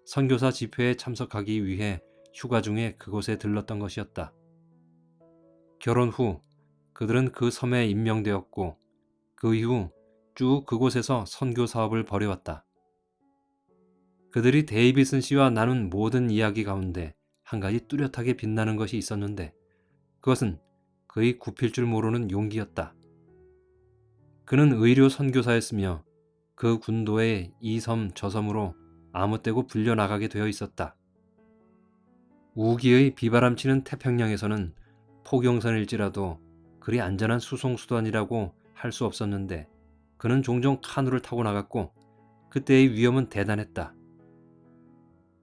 선교사 집회에 참석하기 위해 휴가 중에 그곳에 들렀던 것이었다. 결혼 후 그들은 그 섬에 임명되었고 그 이후 쭉 그곳에서 선교 사업을 벌여왔다. 그들이 데이비슨 씨와 나눈 모든 이야기 가운데 한 가지 뚜렷하게 빛나는 것이 있었는데 그것은 그의 굽힐 줄 모르는 용기였다. 그는 의료 선교사였으며 그 군도의 이 섬 저 섬으로 아무 때고 불려나가게 되어 있었다. 우기의 비바람치는 태평양에서는 포경선일지라도 그리 안전한 수송수단이라고 할 수 없었는데 그는 종종 카누를 타고 나갔고 그때의 위험은 대단했다.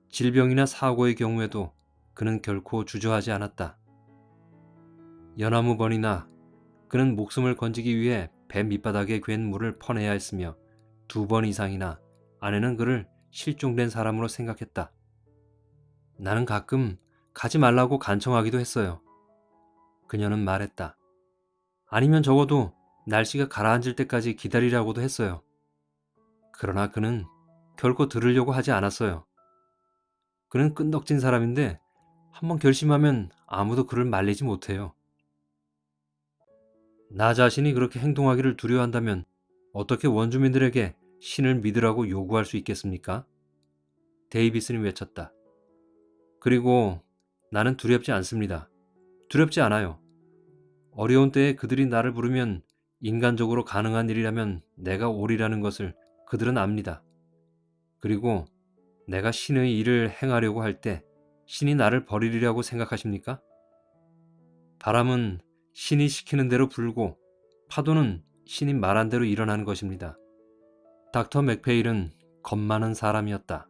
질병이나 사고의 경우에도 그는 결코 주저하지 않았다. 연나무 번이나 그는 목숨을 건지기 위해 배 밑바닥에 괜 물을 퍼내야 했으며 두 번 이상이나 아내는 그를 실종된 사람으로 생각했다. 나는 가끔 가지 말라고 간청하기도 했어요. 그녀는 말했다. 아니면 적어도 날씨가 가라앉을 때까지 기다리라고도 했어요. 그러나 그는 결코 들으려고 하지 않았어요. 그는 끈덕진 사람인데 한번 결심하면 아무도 그를 말리지 못해요. 나 자신이 그렇게 행동하기를 두려워한다면 어떻게 원주민들에게 신을 믿으라고 요구할 수 있겠습니까? 데이비슨이 외쳤다. 그리고 나는 두렵지 않습니다. 두렵지 않아요. 어려운 때에 그들이 나를 부르면 인간적으로 가능한 일이라면 내가 오리라는 것을 그들은 압니다. 그리고 내가 신의 일을 행하려고 할 때 신이 나를 버리리라고 생각하십니까? 바람은 신이 시키는 대로 불고 파도는 신이 말한 대로 일어나는 것입니다. 닥터 맥페일은 겁 많은 사람이었다.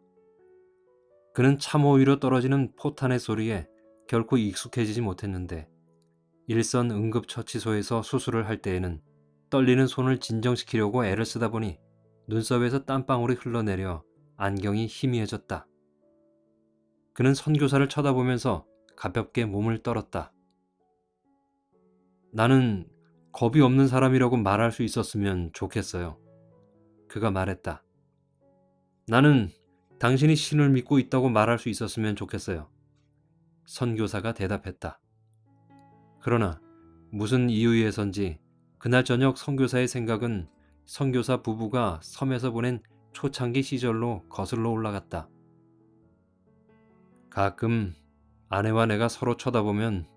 그는 참호 위로 떨어지는 포탄의 소리에 결코 익숙해지지 못했는데 일선 응급처치소에서 수술을 할 때에는 떨리는 손을 진정시키려고 애를 쓰다 보니 눈썹에서 땀방울이 흘러내려 안경이 희미해졌다. 그는 선교사를 쳐다보면서 가볍게 몸을 떨었다. 나는 겁이 없는 사람이라고 말할 수 있었으면 좋겠어요. 그가 말했다. 나는 당신이 신을 믿고 있다고 말할 수 있었으면 좋겠어요. 선교사가 대답했다. 그러나 무슨 이유에선지 그날 저녁 선교사의 생각은 선교사 부부가 섬에서 보낸 초창기 시절로 거슬러 올라갔다. 가끔 아내와 내가 서로 쳐다보면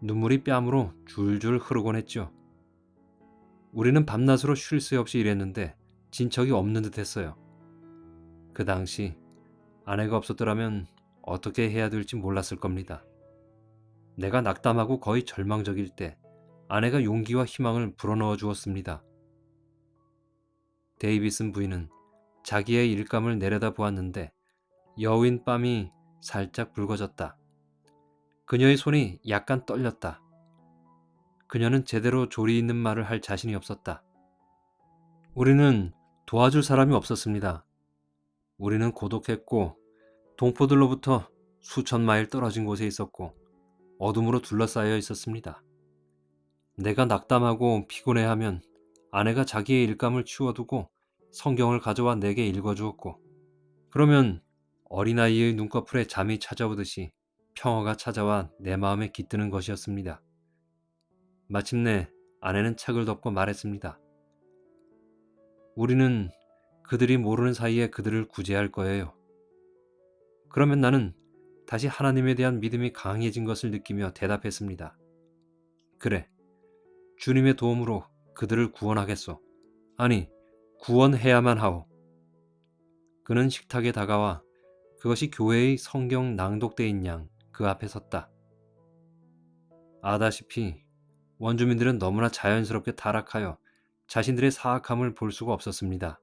눈물이 뺨으로 줄줄 흐르곤 했죠. 우리는 밤낮으로 쉴 새 없이 일했는데 진척이 없는 듯 했어요. 그 당시 아내가 없었더라면 어떻게 해야 될지 몰랐을 겁니다. 내가 낙담하고 거의 절망적일 때 아내가 용기와 희망을 불어넣어 주었습니다. 데이비슨 부인은 자기의 일감을 내려다 보았는데 여윈 뺨이 살짝 붉어졌다. 그녀의 손이 약간 떨렸다. 그녀는 제대로 조리 있는 말을 할 자신이 없었다. 우리는 도와줄 사람이 없었습니다. 우리는 고독했고 동포들로부터 수천 마일 떨어진 곳에 있었고 어둠으로 둘러싸여 있었습니다. 내가 낙담하고 피곤해하면 아내가 자기의 일감을 치워두고 성경을 가져와 내게 읽어주었고 그러면 어린아이의 눈꺼풀에 잠이 찾아오듯이 평화가 찾아와 내 마음에 깃드는 것이었습니다. 마침내 아내는 책을 덮고 말했습니다. 우리는 그들이 모르는 사이에 그들을 구제할 거예요. 그러면 나는 다시 하나님에 대한 믿음이 강해진 것을 느끼며 대답했습니다. 그래, 주님의 도움으로 그들을 구원하겠소. 아니, 구원해야만 하오. 그는 식탁에 다가와 그것이 교회의 성경 낭독대인 양 그 앞에 섰다. 아다시피 원주민들은 너무나 자연스럽게 타락하여 자신들의 사악함을 볼 수가 없었습니다.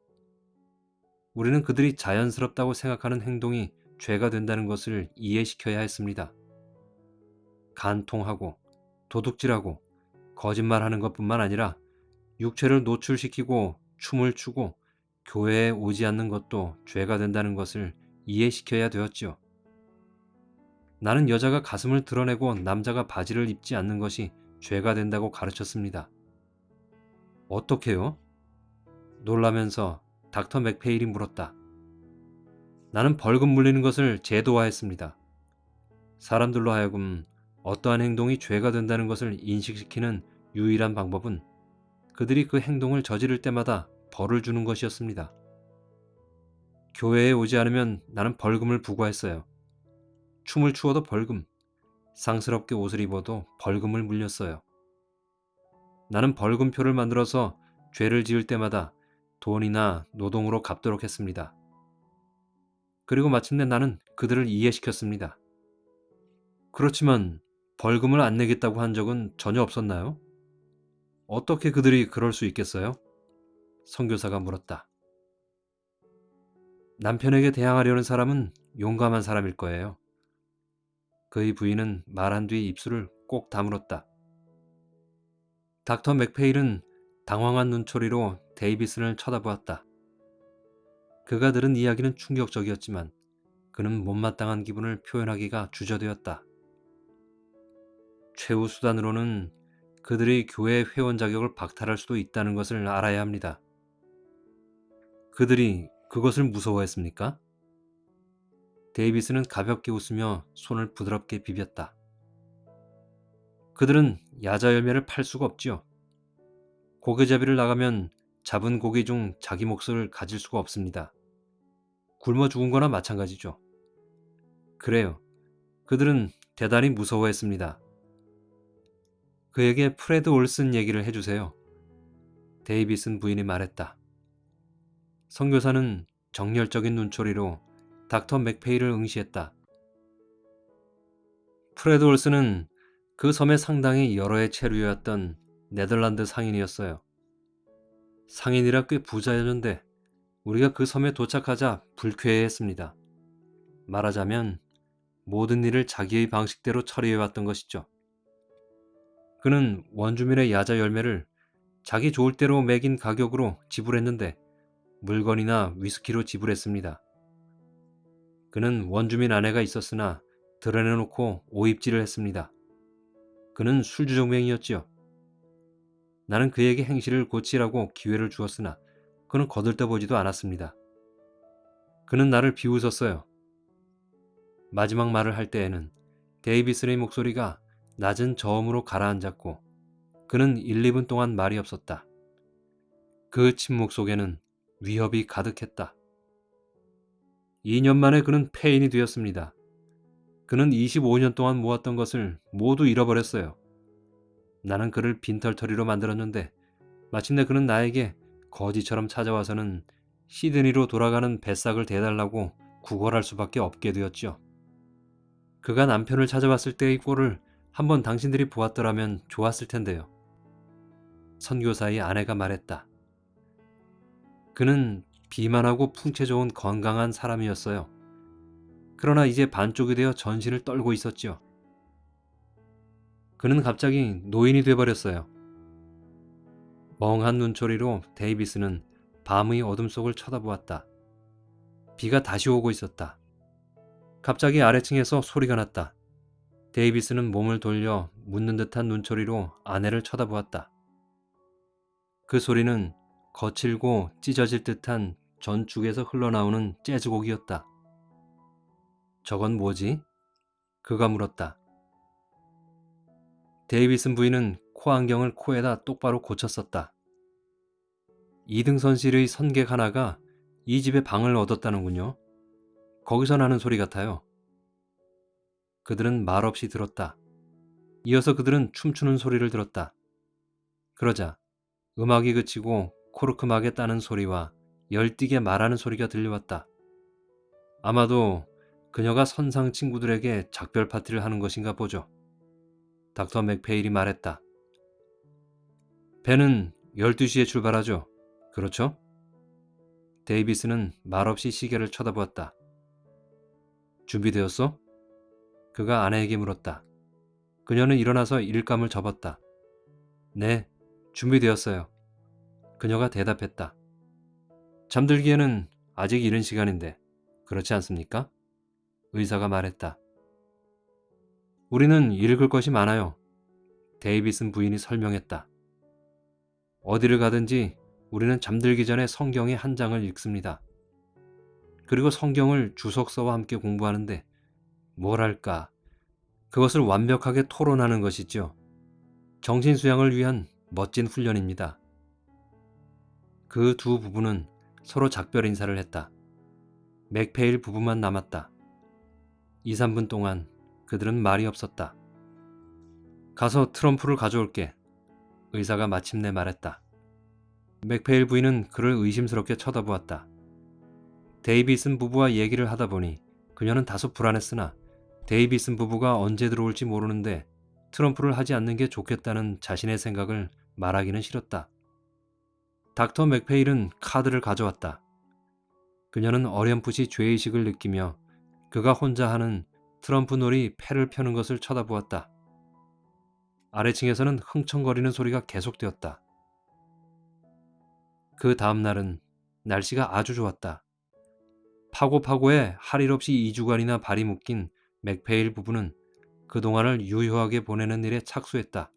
우리는 그들이 자연스럽다고 생각하는 행동이 죄가 된다는 것을 이해시켜야 했습니다. 간통하고 도둑질하고 거짓말하는 것뿐만 아니라 육체를 노출시키고 춤을 추고 교회에 오지 않는 것도 죄가 된다는 것을 이해시켜야 되었지요. 나는 여자가 가슴을 드러내고 남자가 바지를 입지 않는 것이 죄가 된다고 가르쳤습니다. 어떻게요? 놀라면서 닥터 맥페일이 물었다. 나는 벌금 물리는 것을 제도화했습니다. 사람들로 하여금 어떠한 행동이 죄가 된다는 것을 인식시키는 유일한 방법은 그들이 그 행동을 저지를 때마다 벌을 주는 것이었습니다. 교회에 오지 않으면 나는 벌금을 부과했어요. 춤을 추어도 벌금, 상스럽게 옷을 입어도 벌금을 물렸어요. 나는 벌금표를 만들어서 죄를 지을 때마다 돈이나 노동으로 갚도록 했습니다. 그리고 마침내 나는 그들을 이해시켰습니다. 그렇지만 벌금을 안 내겠다고 한 적은 전혀 없었나요? 어떻게 그들이 그럴 수 있겠어요? 선교사가 물었다. 남편에게 대항하려는 사람은 용감한 사람일 거예요. 그의 부인은 말한 뒤 입술을 꼭 다물었다. 닥터 맥페일은 당황한 눈초리로 데이비슨을 쳐다보았다. 그가 들은 이야기는 충격적이었지만 그는 못마땅한 기분을 표현하기가 주저되었다. 최후 수단으로는 그들의 교회 회원 자격을 박탈할 수도 있다는 것을 알아야 합니다. 그들이 그것을 무서워했습니까? 데이비스는 가볍게 웃으며 손을 부드럽게 비볐다. 그들은 야자 열매를 팔 수가 없지요. 고기잡이를 나가면 잡은 고기 중 자기 몫을 가질 수가 없습니다. 굶어 죽은 거나 마찬가지죠. 그래요. 그들은 대단히 무서워했습니다. 그에게 프레드 올슨 얘기를 해주세요. 데이비슨 부인이 말했다. 선교사는 정열적인 눈초리로 닥터 맥페일을 응시했다. 프레드 올슨은 그 섬의 상당히 여러 해 체류였던 네덜란드 상인이었어요. 상인이라 꽤 부자였는데 우리가 그 섬에 도착하자 불쾌해했습니다. 말하자면 모든 일을 자기의 방식대로 처리해왔던 것이죠. 그는 원주민의 야자 열매를 자기 좋을 대로 매긴 가격으로 지불했는데 물건이나 위스키로 지불했습니다. 그는 원주민 아내가 있었으나 드러내놓고 오입질을 했습니다. 그는 술주정맹이었지요. 나는 그에게 행실을 고치라고 기회를 주었으나 그는 거들떠보지도 않았습니다. 그는 나를 비웃었어요. 마지막 말을 할 때에는 데이비슨의 목소리가 낮은 저음으로 가라앉았고 그는 1, 2분 동안 말이 없었다. 그 침묵 속에는 위협이 가득했다. 2년 만에 그는 폐인이 되었습니다. 그는 25년 동안 모았던 것을 모두 잃어버렸어요. 나는 그를 빈털터리로 만들었는데 마침내 그는 나에게 거지처럼 찾아와서는 시드니로 돌아가는 뱃삭을 대달라고 구걸할 수밖에 없게 되었죠. 그가 남편을 찾아왔을 때의 꼴을 한번 당신들이 보았더라면 좋았을 텐데요. 선교사의 아내가 말했다. 그는 비만하고 풍채 좋은 건강한 사람이었어요. 그러나 이제 반쪽이 되어 전신을 떨고 있었지요. 그는 갑자기 노인이 돼버렸어요. 멍한 눈초리로 데이비스는 밤의 어둠 속을 쳐다보았다. 비가 다시 오고 있었다. 갑자기 아래층에서 소리가 났다. 데이비스는 몸을 돌려 묻는 듯한 눈초리로 아내를 쳐다보았다. 그 소리는 거칠고 찢어질 듯한 전축에서 흘러나오는 재즈곡이었다. 저건 뭐지? 그가 물었다. 데이비슨 부인은 코안경을 코에다 똑바로 고쳤었다. 이등선실의 선객 하나가 이 집에 방을 얻었다는군요. 거기서 나는 소리 같아요. 그들은 말없이 들었다. 이어서 그들은 춤추는 소리를 들었다. 그러자 음악이 그치고 코르크막에 따는 소리와 열띠게 말하는 소리가 들려왔다. 아마도 그녀가 선상 친구들에게 작별 파티를 하는 것인가 보죠. 닥터 맥페일이 말했다. 배는 12시에 출발하죠. 그렇죠? 데이비스는 말없이 시계를 쳐다보았다. 준비되었어? 그가 아내에게 물었다. 그녀는 일어나서 일감을 접었다. 네, 준비되었어요. 그녀가 대답했다. 잠들기에는 아직 이른 시간인데 그렇지 않습니까? 의사가 말했다. 우리는 읽을 것이 많아요. 데이비슨 부인이 설명했다. 어디를 가든지 우리는 잠들기 전에 성경의 한 장을 읽습니다. 그리고 성경을 주석서와 함께 공부하는데 뭐랄까 그것을 완벽하게 토론하는 것이죠. 정신수양을 위한 멋진 훈련입니다. 그 두 부부는 서로 작별 인사를 했다. 맥페일 부부만 남았다. 2, 3분 동안 그들은 말이 없었다. 가서 트럼프를 가져올게. 의사가 마침내 말했다. 맥페일 부인은 그를 의심스럽게 쳐다보았다. 데이비슨 부부와 얘기를 하다 보니 그녀는 다소 불안했으나 데이비슨 부부가 언제 들어올지 모르는데 트럼프를 하지 않는 게 좋겠다는 자신의 생각을 말하기는 싫었다. 닥터 맥페일은 카드를 가져왔다. 그녀는 어렴풋이 죄의식을 느끼며 그가 혼자 하는 트럼프 놀이 패를 펴는 것을 쳐다보았다. 아래층에서는 흥청거리는 소리가 계속되었다. 그 다음 날은 날씨가 아주 좋았다. 파고파고에 할 일 없이 2주간이나 발이 묶인 맥페일 부부는 그동안을 유효하게 보내는 일에 착수했다.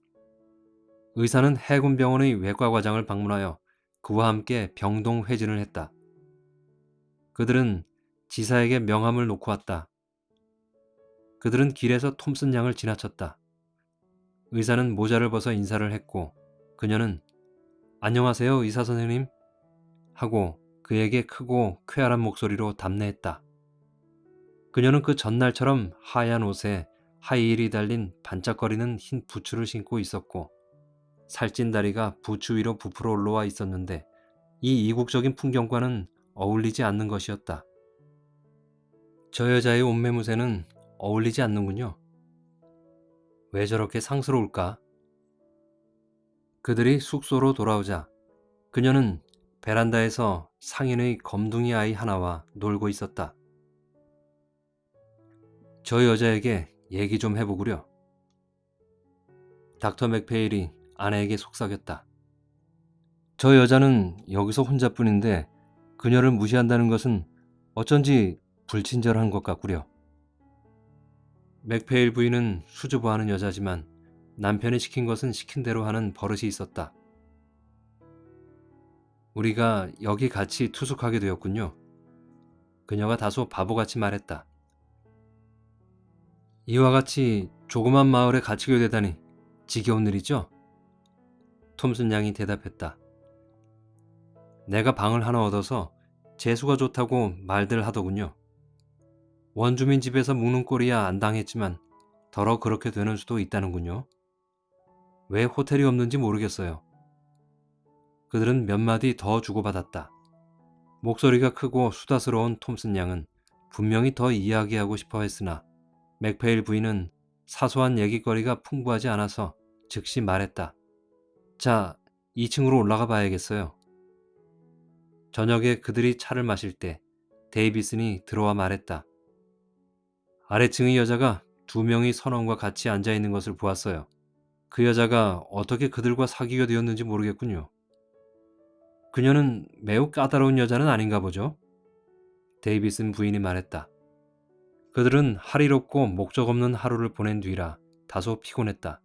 의사는 해군병원의 외과과장을 방문하여 그와 함께 병동 회진을 했다. 그들은 지사에게 명함을 놓고 왔다. 그들은 길에서 톰슨 양을 지나쳤다. 의사는 모자를 벗어 인사를 했고 그녀는 안녕하세요 의사 선생님 하고 그에게 크고 쾌활한 목소리로 답례했다. 그녀는 그 전날처럼 하얀 옷에 하이힐이 달린 반짝거리는 흰 부츠를 신고 있었고 살찐 다리가 부츠 위로 부풀어 올라와 있었는데 이 이국적인 풍경과는 어울리지 않는 것이었다. 저 여자의 옷매무새는 어울리지 않는군요. 왜 저렇게 상스러울까? 그들이 숙소로 돌아오자 그녀는 베란다에서 상인의 검둥이 아이 하나와 놀고 있었다. 저 여자에게 얘기 좀 해보구려. 닥터 맥페일이 아내에게 속삭였다. 저 여자는 여기서 혼자뿐인데 그녀를 무시한다는 것은 어쩐지 불친절한 것 같구려. 맥페일 부인은 수줍어하는 여자지만 남편이 시킨 것은 시킨 대로 하는 버릇이 있었다. 우리가 여기 같이 투숙하게 되었군요. 그녀가 다소 바보같이 말했다. 이와 같이 조그만 마을에 갇히게 되다니 지겨운 일이죠? 톰슨 양이 대답했다. 내가 방을 하나 얻어서 재수가 좋다고 말들 하더군요. 원주민 집에서 묵는 꼴이야 안 당했지만 더러 그렇게 되는 수도 있다는군요. 왜 호텔이 없는지 모르겠어요. 그들은 몇 마디 더 주고받았다. 목소리가 크고 수다스러운 톰슨 양은 분명히 더 이야기하고 싶어 했으나 맥페일 부인은 사소한 얘기거리가 풍부하지 않아서 즉시 말했다. 자, 2층으로 올라가 봐야겠어요. 저녁에 그들이 차를 마실 때 데이비슨이 들어와 말했다. 아래층의 여자가 두 명이 선원과 같이 앉아 있는 것을 보았어요. 그 여자가 어떻게 그들과 사귀게 되었는지 모르겠군요. 그녀는 매우 까다로운 여자는 아닌가 보죠? 데이비슨 부인이 말했다. 그들은 할의롭고 목적 없는 하루를 보낸 뒤라 다소 피곤했다.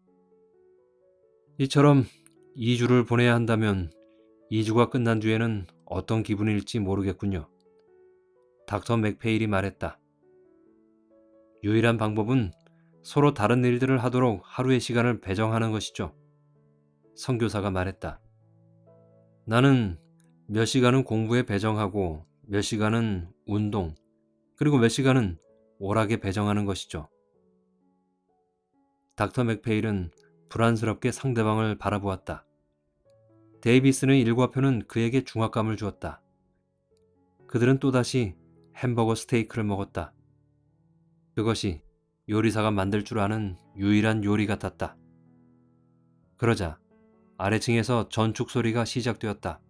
이처럼 2주를 보내야 한다면 2주가 끝난 뒤에는 어떤 기분일지 모르겠군요. 닥터 맥페일이 말했다. 유일한 방법은 서로 다른 일들을 하도록 하루의 시간을 배정하는 것이죠. 선교사가 말했다. 나는 몇 시간은 공부에 배정하고 몇 시간은 운동, 그리고 몇 시간은 오락에 배정하는 것이죠. 닥터 맥페일은 불안스럽게 상대방을 바라보았다. 데이비스의 일과표는 그에게 중압감을 주었다. 그들은 또다시 햄버거 스테이크를 먹었다. 그것이 요리사가 만들 줄 아는 유일한 요리 같았다. 그러자 아래층에서 전축 소리가 시작되었다.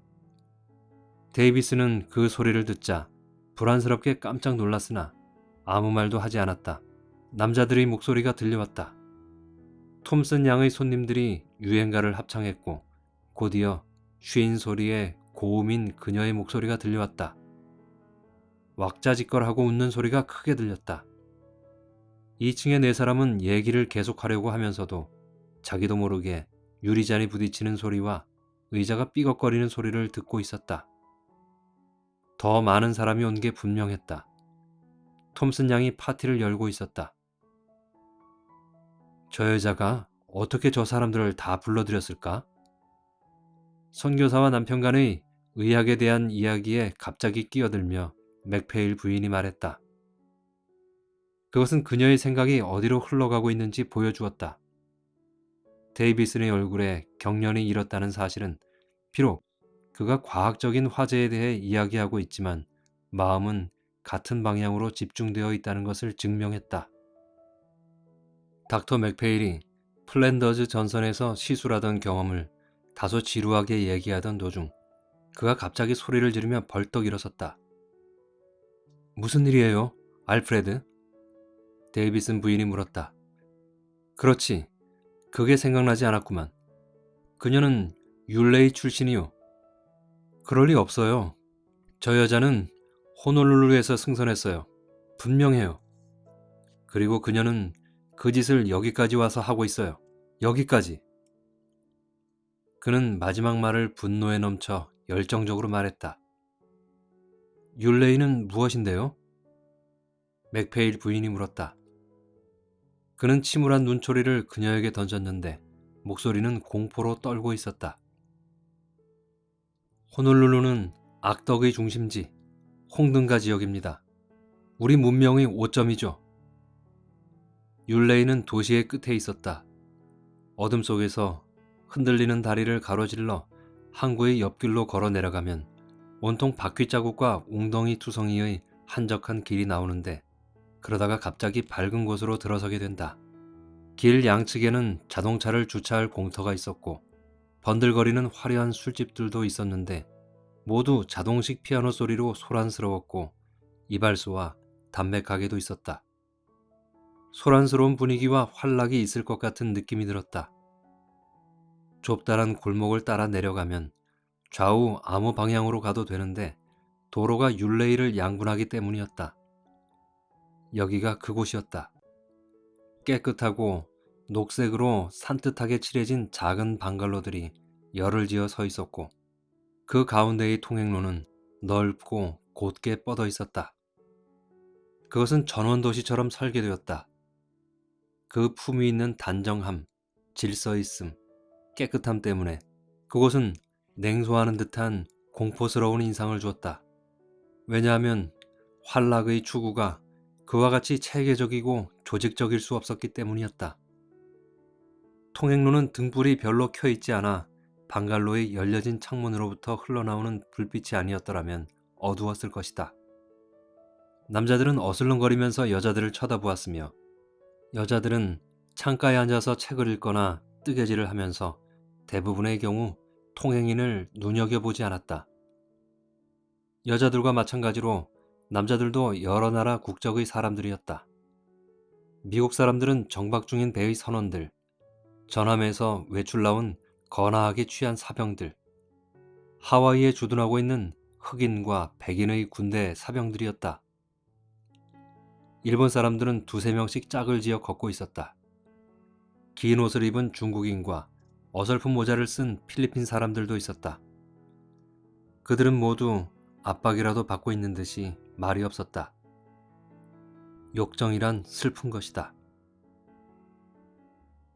데이비스는 그 소리를 듣자 불안스럽게 깜짝 놀랐으나 아무 말도 하지 않았다. 남자들의 목소리가 들려왔다. 톰슨 양의 손님들이 유행가를 합창했고 곧이어 쉰 소리에 고음인 그녀의 목소리가 들려왔다. 왁자지껄하고 웃는 소리가 크게 들렸다. 2층의 네 사람은 얘기를 계속하려고 하면서도 자기도 모르게 유리잔이 부딪히는 소리와 의자가 삐걱거리는 소리를 듣고 있었다. 더 많은 사람이 온 게 분명했다. 톰슨 양이 파티를 열고 있었다. 저 여자가 어떻게 저 사람들을 다 불러들였을까? 선교사와 남편 간의 의학에 대한 이야기에 갑자기 끼어들며 맥페일 부인이 말했다. 그것은 그녀의 생각이 어디로 흘러가고 있는지 보여주었다. 데이비슨의 얼굴에 경련이 일었다는 사실은 비록 그가 과학적인 화제에 대해 이야기하고 있지만 마음은 같은 방향으로 집중되어 있다는 것을 증명했다. 닥터 맥페일이 플랜더즈 전선에서 시술하던 경험을 다소 지루하게 얘기하던 도중 그가 갑자기 소리를 지르며 벌떡 일어섰다. 무슨 일이에요, 알프레드? 데이비슨 부인이 물었다. 그렇지. 그게 생각나지 않았구만. 그녀는 율레이 출신이요. 그럴 리 없어요. 저 여자는 호놀룰루에서 승선했어요. 분명해요. 그리고 그녀는 그 짓을 여기까지 와서 하고 있어요. 여기까지. 그는 마지막 말을 분노에 넘쳐 열정적으로 말했다. 율레이는 무엇인데요? 맥페일 부인이 물었다. 그는 침울한 눈초리를 그녀에게 던졌는데 목소리는 공포로 떨고 있었다. 호놀룰루는 악덕의 중심지, 홍등가 지역입니다. 우리 문명의 오점이죠. 율레이는 도시의 끝에 있었다. 어둠 속에서 흔들리는 다리를 가로질러 항구의 옆길로 걸어 내려가면 온통 바퀴 자국과 웅덩이 투성이의 한적한 길이 나오는데 그러다가 갑자기 밝은 곳으로 들어서게 된다. 길 양측에는 자동차를 주차할 공터가 있었고 번들거리는 화려한 술집들도 있었는데 모두 자동식 피아노 소리로 소란스러웠고 이발소와 담배 가게도 있었다. 소란스러운 분위기와 활락이 있을 것 같은 느낌이 들었다. 좁다란 골목을 따라 내려가면 좌우 아무 방향으로 가도 되는데 도로가 율레이를 양분하기 때문이었다. 여기가 그곳이었다. 깨끗하고 녹색으로 산뜻하게 칠해진 작은 방갈로들이 열을 지어 서 있었고 그 가운데의 통행로는 넓고 곧게 뻗어 있었다. 그것은 전원도시처럼 설계되었다. 그 품위 있는 단정함, 질서 있음, 깨끗함 때문에 그곳은 냉소하는 듯한 공포스러운 인상을 주었다. 왜냐하면 활락의 추구가 그와 같이 체계적이고 조직적일 수 없었기 때문이었다. 통행로는 등불이 별로 켜 있지 않아 방갈로의 열려진 창문으로부터 흘러나오는 불빛이 아니었더라면 어두웠을 것이다. 남자들은 어슬렁거리면서 여자들을 쳐다보았으며 여자들은 창가에 앉아서 책을 읽거나 뜨개질을 하면서 대부분의 경우 통행인을 눈여겨보지 않았다. 여자들과 마찬가지로 남자들도 여러 나라 국적의 사람들이었다. 미국 사람들은 정박 중인 배의 선원들, 전함에서 외출 나온 거나하게 취한 사병들, 하와이에 주둔하고 있는 흑인과 백인의 군대 사병들이었다. 일본 사람들은 두세 명씩 짝을 지어 걷고 있었다. 긴 옷을 입은 중국인과 어설픈 모자를 쓴 필리핀 사람들도 있었다. 그들은 모두 압박이라도 받고 있는 듯이 말이 없었다. 욕정이란 슬픈 것이다.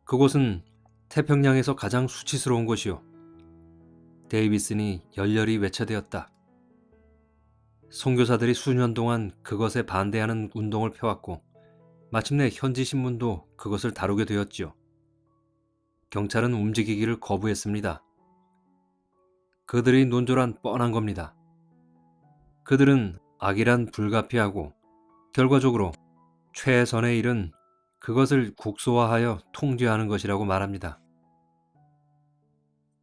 그곳은 태평양에서 가장 수치스러운 곳이요. 데이비슨이 열렬히 외쳐대었다. 선교사들이 수년 동안 그것에 반대하는 운동을 펴왔고 마침내 현지 신문도 그것을 다루게 되었지요. 경찰은 움직이기를 거부했습니다. 그들의 논조란 뻔한 겁니다. 그들은 악이란 불가피하고 결과적으로 최선의 일은 그것을 국소화하여 통제하는 것이라고 말합니다.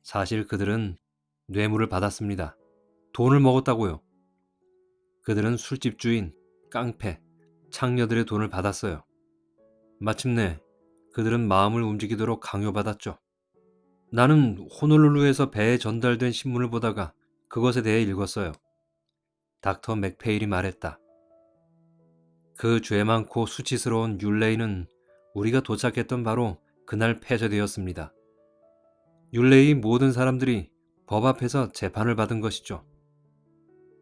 사실 그들은 뇌물을 받았습니다. 돈을 먹었다고요. 그들은 술집 주인, 깡패, 창녀들의 돈을 받았어요. 마침내 그들은 마음을 움직이도록 강요받았죠. 나는 호놀룰루에서 배에 전달된 신문을 보다가 그것에 대해 읽었어요. 닥터 맥페일이 말했다. 그 죄 많고 수치스러운 율레이는 우리가 도착했던 바로 그날 폐쇄되었습니다. 율레이 모든 사람들이 법 앞에서 재판을 받은 것이죠.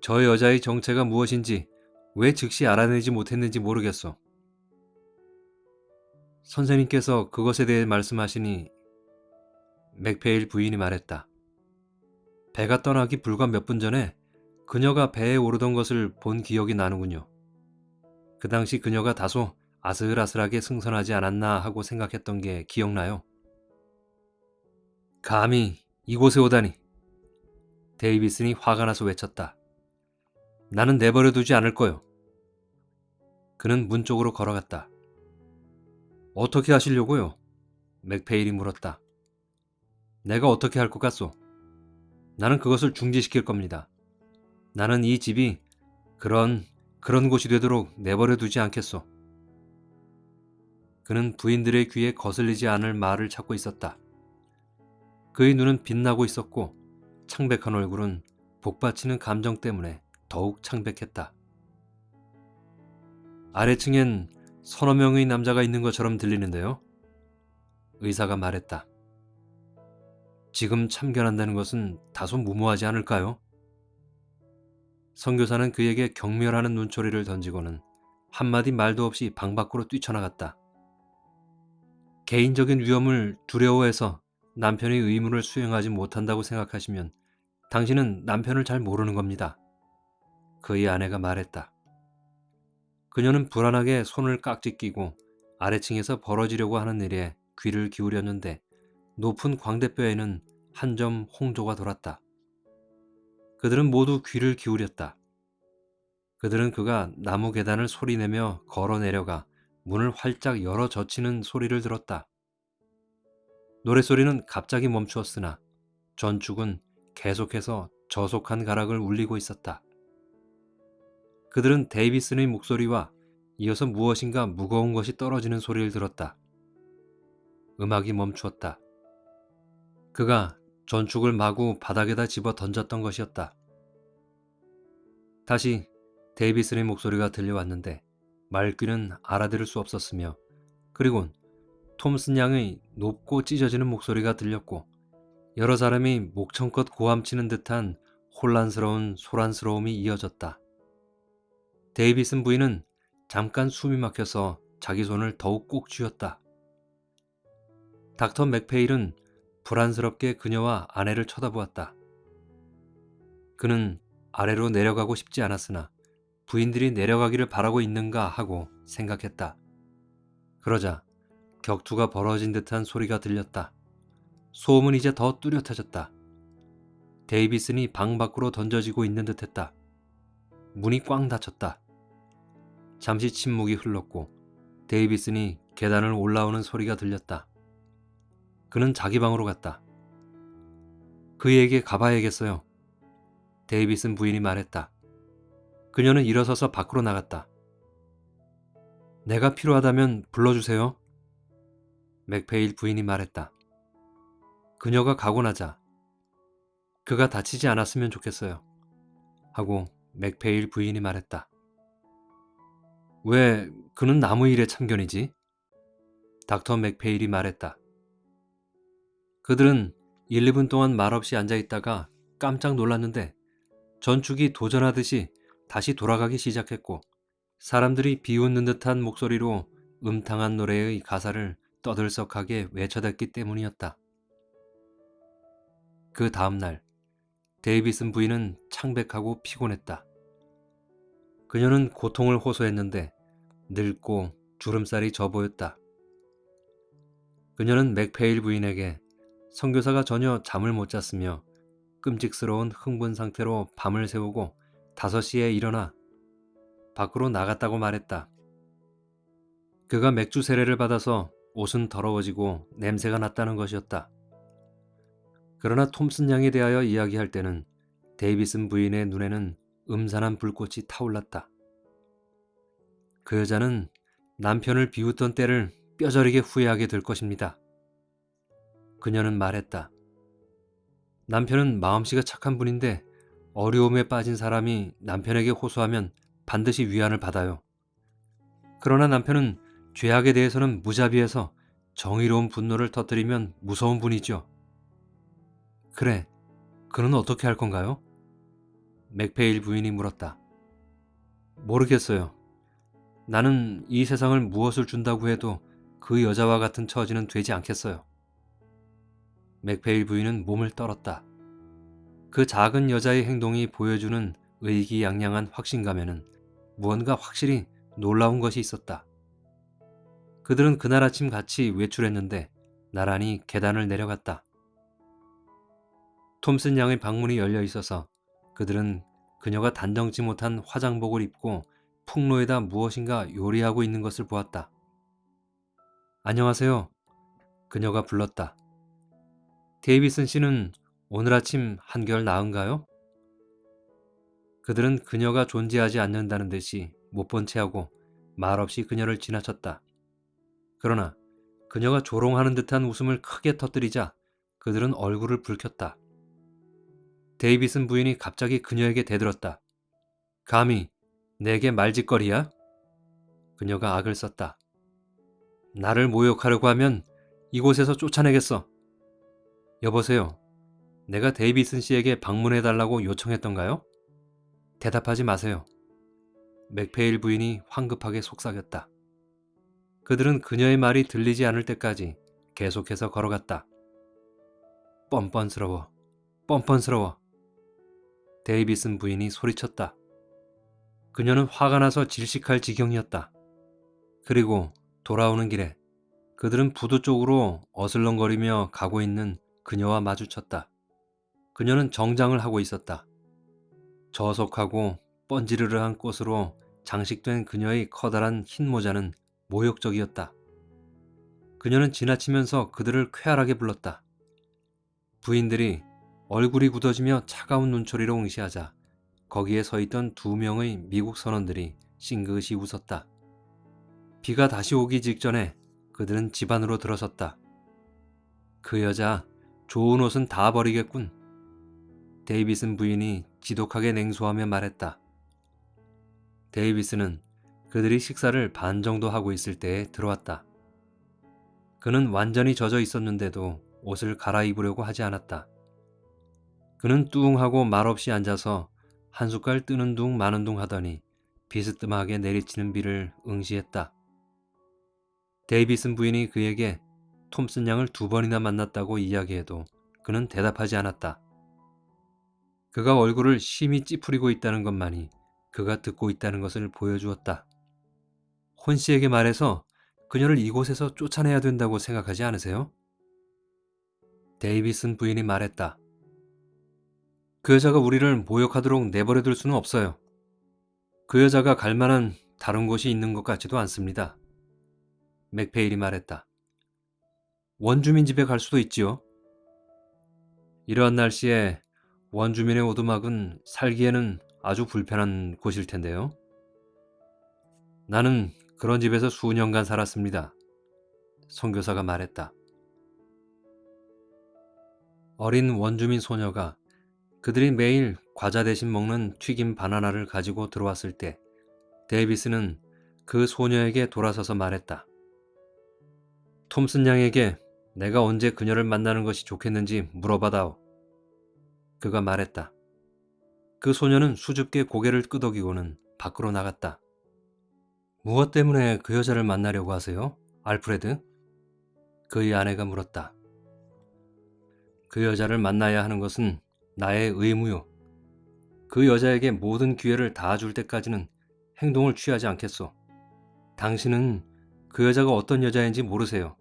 저 여자의 정체가 무엇인지 왜 즉시 알아내지 못했는지 모르겠어. 선생님께서 그것에 대해 말씀하시니 맥페일 부인이 말했다. 배가 떠나기 불과 몇 분 전에 그녀가 배에 오르던 것을 본 기억이 나는군요. 그 당시 그녀가 다소 아슬아슬하게 승선하지 않았나 하고 생각했던 게 기억나요. 감히 이곳에 오다니. 데이비슨이 화가 나서 외쳤다. 나는 내버려 두지 않을 거요. 그는 문 쪽으로 걸어갔다. 어떻게 하시려고요? 맥페일이 물었다. 내가 어떻게 할 것 같소? 나는 그것을 중지시킬 겁니다. 나는 이 집이 그런 그런 곳이 되도록 내버려 두지 않겠소. 그는 부인들의 귀에 거슬리지 않을 말을 찾고 있었다. 그의 눈은 빛나고 있었고 창백한 얼굴은 복받치는 감정 때문에 더욱 창백했다. 아래층엔 서너 명의 남자가 있는 것처럼 들리는데요. 의사가 말했다. 지금 참견한다는 것은 다소 무모하지 않을까요? 선교사는 그에게 경멸하는 눈초리를 던지고는 한마디 말도 없이 방 밖으로 뛰쳐나갔다. 개인적인 위험을 두려워해서 남편의 의무를 수행하지 못한다고 생각하시면 당신은 남편을 잘 모르는 겁니다. 그의 아내가 말했다. 그녀는 불안하게 손을 깍지 끼고 아래층에서 벌어지려고 하는 일에 귀를 기울였는데 높은 광대뼈에는 한 점 홍조가 돌았다. 그들은 모두 귀를 기울였다. 그들은 그가 나무 계단을 소리내며 걸어 내려가 문을 활짝 열어 젖히는 소리를 들었다. 노랫소리는 갑자기 멈추었으나 전축은 계속해서 저속한 가락을 울리고 있었다. 그들은 데이비슨의 목소리와 이어서 무엇인가 무거운 것이 떨어지는 소리를 들었다. 음악이 멈추었다. 그가 전축을 마구 바닥에다 집어 던졌던 것이었다. 다시 데이비슨의 목소리가 들려왔는데 말귀는 알아들을 수 없었으며 그리곤 톰슨 양의 높고 찢어지는 목소리가 들렸고 여러 사람이 목청껏 고함치는 듯한 혼란스러운 소란스러움이 이어졌다. 데이비슨 부인은 잠깐 숨이 막혀서 자기 손을 더욱 꼭 쥐었다. 닥터 맥페일은 불안스럽게 그녀와 아내를 쳐다보았다. 그는 아래로 내려가고 싶지 않았으나 부인들이 내려가기를 바라고 있는가 하고 생각했다. 그러자 격투가 벌어진 듯한 소리가 들렸다. 소음은 이제 더 뚜렷해졌다. 데이비슨이 방 밖으로 던져지고 있는 듯했다. 문이 꽝 닫혔다. 잠시 침묵이 흘렀고 데이비슨이 계단을 올라오는 소리가 들렸다. 그는 자기 방으로 갔다. 그에게 가봐야겠어요. 데이비슨 부인이 말했다. 그녀는 일어서서 밖으로 나갔다. 내가 필요하다면 불러주세요. 맥페일 부인이 말했다. 그녀가 가고 나자 그가 다치지 않았으면 좋겠어요. 하고 맥페일 부인이 말했다. 왜 그는 나무 일에 참견이지? 닥터 맥페일이 말했다. 그들은 1, 2분 동안 말없이 앉아 있다가 깜짝 놀랐는데 전축이 도전하듯이 다시 돌아가기 시작했고 사람들이 비웃는 듯한 목소리로 음탕한 노래의 가사를 떠들썩하게 외쳐댔기 때문이었다. 그 다음날 데이비슨 부인은 창백하고 피곤했다. 그녀는 고통을 호소했는데 늙고 주름살이 져 보였다. 그녀는 맥페일 부인에게 선교사가 전혀 잠을 못 잤으며 끔찍스러운 흥분 상태로 밤을 새우고 5시에 일어나 밖으로 나갔다고 말했다. 그가 맥주 세례를 받아서 옷은 더러워지고 냄새가 났다는 것이었다. 그러나 톰슨 양에 대하여 이야기할 때는 데이비슨 부인의 눈에는 음산한 불꽃이 타올랐다. 그 여자는 남편을 비웃던 때를 뼈저리게 후회하게 될 것입니다. 그녀는 말했다. 남편은 마음씨가 착한 분인데 어려움에 빠진 사람이 남편에게 호소하면 반드시 위안을 받아요. 그러나 남편은 죄악에 대해서는 무자비해서 정의로운 분노를 터뜨리면 무서운 분이죠. 그래, 그는 어떻게 할 건가요? 맥페일 부인이 물었다. 모르겠어요. 나는 이 세상을 무엇을 준다고 해도 그 여자와 같은 처지는 되지 않겠어요. 맥페일 부인은 몸을 떨었다. 그 작은 여자의 행동이 보여주는 의기양양한 확신감에는 무언가 확실히 놀라운 것이 있었다. 그들은 그날 아침 같이 외출했는데 나란히 계단을 내려갔다. 톰슨 양의 방문이 열려 있어서 그들은 그녀가 단정치 못한 화장복을 입고 풍로에다 무엇인가 요리하고 있는 것을 보았다. 안녕하세요. 그녀가 불렀다. 데이비슨 씨는 오늘 아침 한결 나은가요? 그들은 그녀가 존재하지 않는다는 듯이 못본 채하고 말없이 그녀를 지나쳤다. 그러나 그녀가 조롱하는 듯한 웃음을 크게 터뜨리자 그들은 얼굴을 붉혔다. 데이비슨 부인이 갑자기 그녀에게 대들었다. 감히 내게 말짓거리야? 그녀가 악을 썼다. 나를 모욕하려고 하면 이곳에서 쫓아내겠어. 여보세요. 내가 데이비슨 씨에게 방문해달라고 요청했던가요? 대답하지 마세요. 맥페일 부인이 황급하게 속삭였다. 그들은 그녀의 말이 들리지 않을 때까지 계속해서 걸어갔다. 뻔뻔스러워. 뻔뻔스러워. 데이비슨 부인이 소리쳤다. 그녀는 화가 나서 질식할 지경이었다. 그리고 돌아오는 길에 그들은 부두 쪽으로 어슬렁거리며 가고 있는 그녀와 마주쳤다. 그녀는 정장을 하고 있었다. 저속하고 번지르르한 꽃으로 장식된 그녀의 커다란 흰 모자는 모욕적이었다. 그녀는 지나치면서 그들을 쾌활하게 불렀다. 부인들이 얼굴이 굳어지며 차가운 눈초리로 응시하자 거기에 서 있던 두 명의 미국 선원들이 싱긋이 웃었다. 비가 다시 오기 직전에 그들은 집 안으로 들어섰다. 그 여자 좋은 옷은 다 버리겠군. 데이비슨 부인이 지독하게 냉소하며 말했다. 데이비스는 그들이 식사를 반 정도 하고 있을 때에 들어왔다. 그는 완전히 젖어 있었는데도 옷을 갈아입으려고 하지 않았다. 그는 뚱하고 말없이 앉아서 한 숟갈 뜨는 둥 마는 둥 하더니 비스듬하게 내리치는 비를 응시했다. 데이비슨 부인이 그에게 톰슨 양을 두 번이나 만났다고 이야기해도 그는 대답하지 않았다. 그가 얼굴을 심히 찌푸리고 있다는 것만이 그가 듣고 있다는 것을 보여주었다. 혼 씨에게 말해서 그녀를 이곳에서 쫓아내야 된다고 생각하지 않으세요? 데이비슨 부인이 말했다. 그 여자가 우리를 모욕하도록 내버려 둘 수는 없어요. 그 여자가 갈 만한 다른 곳이 있는 것 같지도 않습니다. 맥페일이 말했다. 원주민 집에 갈 수도 있지요. 이러한 날씨에 원주민의 오두막은 살기에는 아주 불편한 곳일 텐데요. 나는 그런 집에서 수년간 살았습니다. 선교사가 말했다. 어린 원주민 소녀가 그들이 매일 과자 대신 먹는 튀김 바나나를 가지고 들어왔을 때 데이비스는 그 소녀에게 돌아서서 말했다. 톰슨 양에게 내가 언제 그녀를 만나는 것이 좋겠는지 물어봐다오. 그가 말했다. 그 소녀는 수줍게 고개를 끄덕이고는 밖으로 나갔다. 무엇 때문에 그 여자를 만나려고 하세요? 알프레드? 그의 아내가 물었다. 그 여자를 만나야 하는 것은 나의 의무요. 그 여자에게 모든 기회를 다 줄 때까지는 행동을 취하지 않겠소. 당신은 그 여자가 어떤 여자인지 모르세요.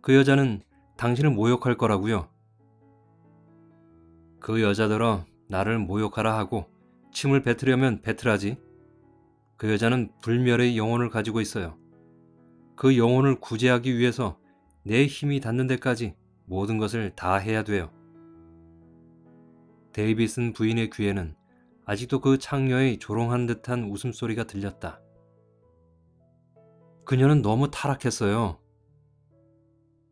그 여자는 당신을 모욕할 거라고요. 그 여자더러 나를 모욕하라 하고 침을 뱉으려면 뱉으라지. 그 여자는 불멸의 영혼을 가지고 있어요. 그 영혼을 구제하기 위해서 내 힘이 닿는 데까지 모든 것을 다 해야 돼요. 데이비슨 부인의 귀에는 아직도 그 창녀의 조롱한 듯한 웃음소리가 들렸다. 그녀는 너무 타락했어요.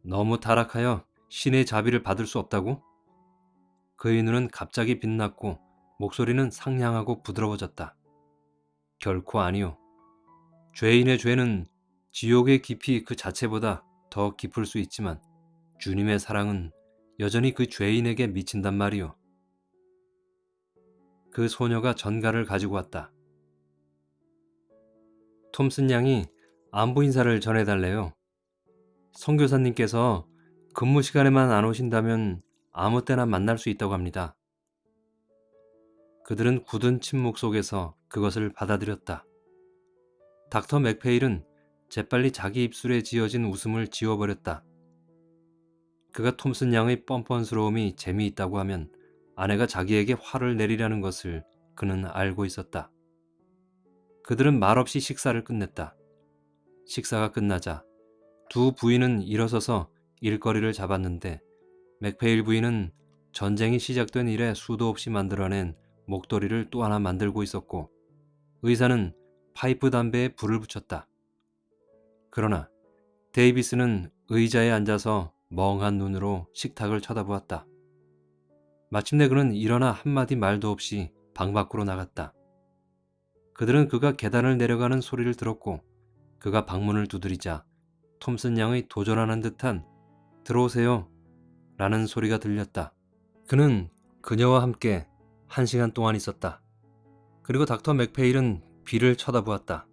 너무 타락하여 신의 자비를 받을 수 없다고? 그의 눈은 갑자기 빛났고 목소리는 상냥하고 부드러워졌다. 결코 아니요. 죄인의 죄는 지옥의 깊이 그 자체보다 더 깊을 수 있지만 주님의 사랑은 여전히 그 죄인에게 미친단 말이요. 그 소녀가 전가를 가지고 왔다. 톰슨 양이 안부 인사를 전해달래요. 선교사님께서 근무 시간에만 안 오신다면 아무 때나 만날 수 있다고 합니다. 그들은 굳은 침묵 속에서 그것을 받아들였다. 닥터 맥페일은 재빨리 자기 입술에 지어진 웃음을 지워버렸다. 그가 톰슨 양의 뻔뻔스러움이 재미있다고 하면 아내가 자기에게 화를 내리려는 것을 그는 알고 있었다. 그들은 말없이 식사를 끝냈다. 식사가 끝나자 두 부인은 일어서서 일거리를 잡았는데 맥페일 부인은 전쟁이 시작된 이래 수도 없이 만들어낸 목도리를 또 하나 만들고 있었고 의사는 파이프 담배에 불을 붙였다. 그러나 데이비스는 의자에 앉아서 멍한 눈으로 식탁을 쳐다보았다. 마침내 그는 일어나 한마디 말도 없이 방 밖으로 나갔다. 그들은 그가 계단을 내려가는 소리를 들었고 그가 방문을 두드리자 톰슨 양의 도전하는 듯한 들어오세요 라는 소리가 들렸다. 그는 그녀와 함께 한 시간 동안 있었다. 그리고 닥터 맥페일은 비를 쳐다보았다.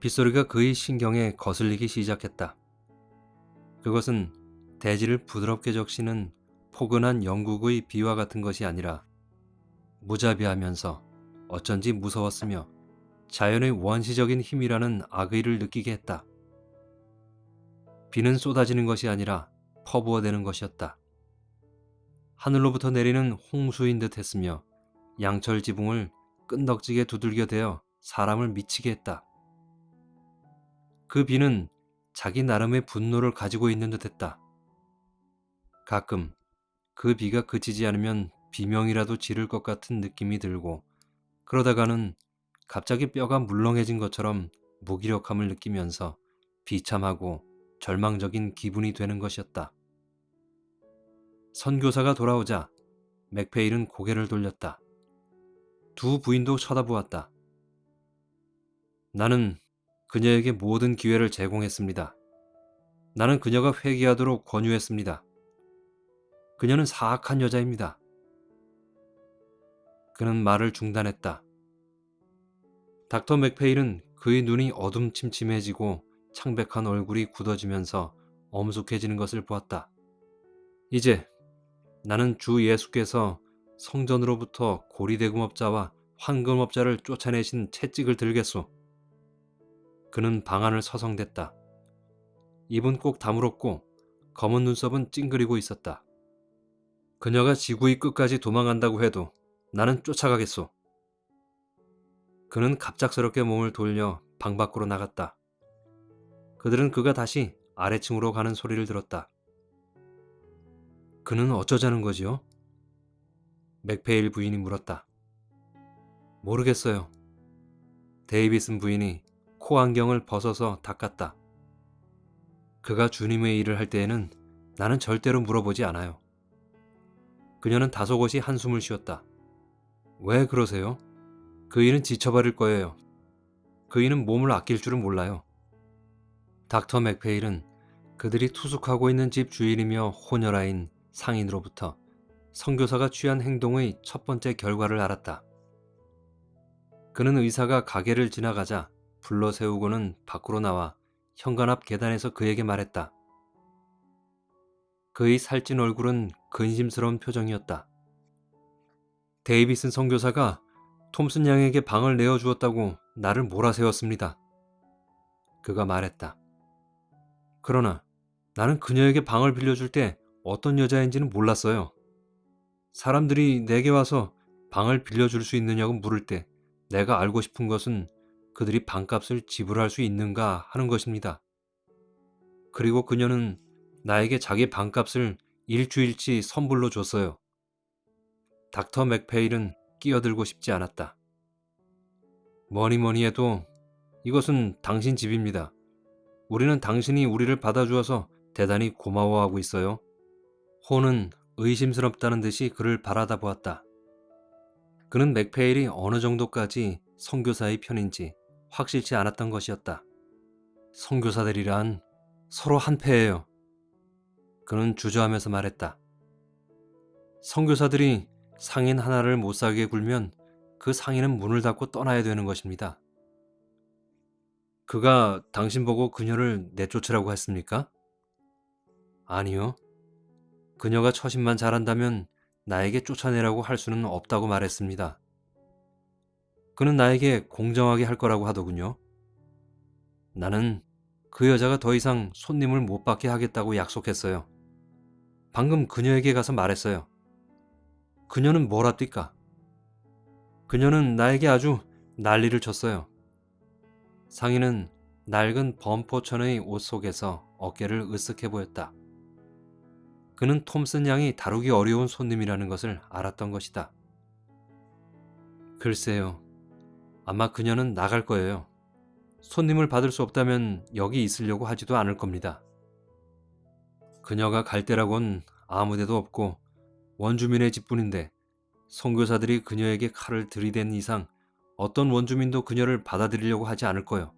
빗소리가 그의 신경에 거슬리기 시작했다. 그것은 대지를 부드럽게 적시는 포근한 영국의 비와 같은 것이 아니라 무자비하면서 어쩐지 무서웠으며 자연의 원시적인 힘이라는 악의를 느끼게 했다. 비는 쏟아지는 것이 아니라 퍼부어대는 것이었다. 하늘로부터 내리는 홍수인 듯 했으며 양철 지붕을 끈덕지게 두들겨 대어 사람을 미치게 했다. 그 비는 자기 나름의 분노를 가지고 있는 듯 했다. 가끔 그 비가 그치지 않으면 비명이라도 지를 것 같은 느낌이 들고 그러다가는 갑자기 뼈가 물렁해진 것처럼 무기력함을 느끼면서 비참하고 절망적인 기분이 되는 것이었다. 선교사가 돌아오자 맥페일은 고개를 돌렸다. 두 부인도 쳐다보았다. 나는 그녀에게 모든 기회를 제공했습니다. 나는 그녀가 회개하도록 권유했습니다. 그녀는 사악한 여자입니다. 그는 말을 중단했다. 닥터 맥페일은 그의 눈이 어둠침침해지고 창백한 얼굴이 굳어지면서 엄숙해지는 것을 보았다. 이제 나는 주 예수께서 성전으로부터 고리대금업자와 황금업자를 쫓아내신 채찍을 들겠소. 그는 방안을 서성댔다. 입은 꼭 다물었고 검은 눈썹은 찡그리고 있었다. 그녀가 지구의 끝까지 도망간다고 해도 나는 쫓아가겠소. 그는 갑작스럽게 몸을 돌려 방 밖으로 나갔다. 그들은 그가 다시 아래층으로 가는 소리를 들었다. 그는 어쩌자는 거지요? 맥페일 부인이 물었다. 모르겠어요. 데이비슨 부인이 코 안경을 벗어서 닦았다. 그가 주님의 일을 할 때에는 나는 절대로 물어보지 않아요. 그녀는 다소곳이 한숨을 쉬었다. 왜 그러세요? 그 일은 지쳐버릴 거예요. 그 일은 몸을 아낄 줄은 몰라요. 닥터 맥페일은 그들이 투숙하고 있는 집 주인이며 호녀라인 상인으로부터 선교사가 취한 행동의 첫 번째 결과를 알았다. 그는 의사가 가게를 지나가자 불러 세우고는 밖으로 나와 현관 앞 계단에서 그에게 말했다. 그의 살찐 얼굴은 근심스러운 표정이었다. 데이비슨 선교사가 톰슨 양에게 방을 내어주었다고 나를 몰아세웠습니다. 그가 말했다. 그러나 나는 그녀에게 방을 빌려줄 때 어떤 여자인지는 몰랐어요. 사람들이 내게 와서 방을 빌려줄 수 있느냐고 물을 때 내가 알고 싶은 것은 그들이 방값을 지불할 수 있는가 하는 것입니다. 그리고 그녀는 나에게 자기 방값을 일주일치 선불로 줬어요. 닥터 맥페일은 끼어들고 싶지 않았다. 뭐니 뭐니 해도 이것은 당신 집입니다. 우리는 당신이 우리를 받아주어서 대단히 고마워하고 있어요. 호는 의심스럽다는 듯이 그를 바라다 보았다. 그는 맥페일이 어느 정도까지 선교사의 편인지 확실치 않았던 것이었다. 선교사들이란 서로 한패예요. 그는 주저하면서 말했다. 선교사들이 상인 하나를 못 살게 굴면 그 상인은 문을 닫고 떠나야 되는 것입니다. 그가 당신 보고 그녀를 내쫓으라고 했습니까? 아니요. 그녀가 처신만 잘한다면 나에게 쫓아내라고 할 수는 없다고 말했습니다. 그는 나에게 공정하게 할 거라고 하더군요. 나는 그 여자가 더 이상 손님을 못 받게 하겠다고 약속했어요. 방금 그녀에게 가서 말했어요. 그녀는 뭐랍니까? 그녀는 나에게 아주 난리를 쳤어요. 상인은 낡은 범포천의 옷 속에서 어깨를 으쓱해 보였다. 그는 톰슨 양이 다루기 어려운 손님이라는 것을 알았던 것이다. 글쎄요. 아마 그녀는 나갈 거예요. 손님을 받을 수 없다면 여기 있으려고 하지도 않을 겁니다. 그녀가 갈 데라곤 아무 데도 없고 원주민의 집뿐인데 선교사들이 그녀에게 칼을 들이댄 이상 어떤 원주민도 그녀를 받아들이려고 하지 않을 거요.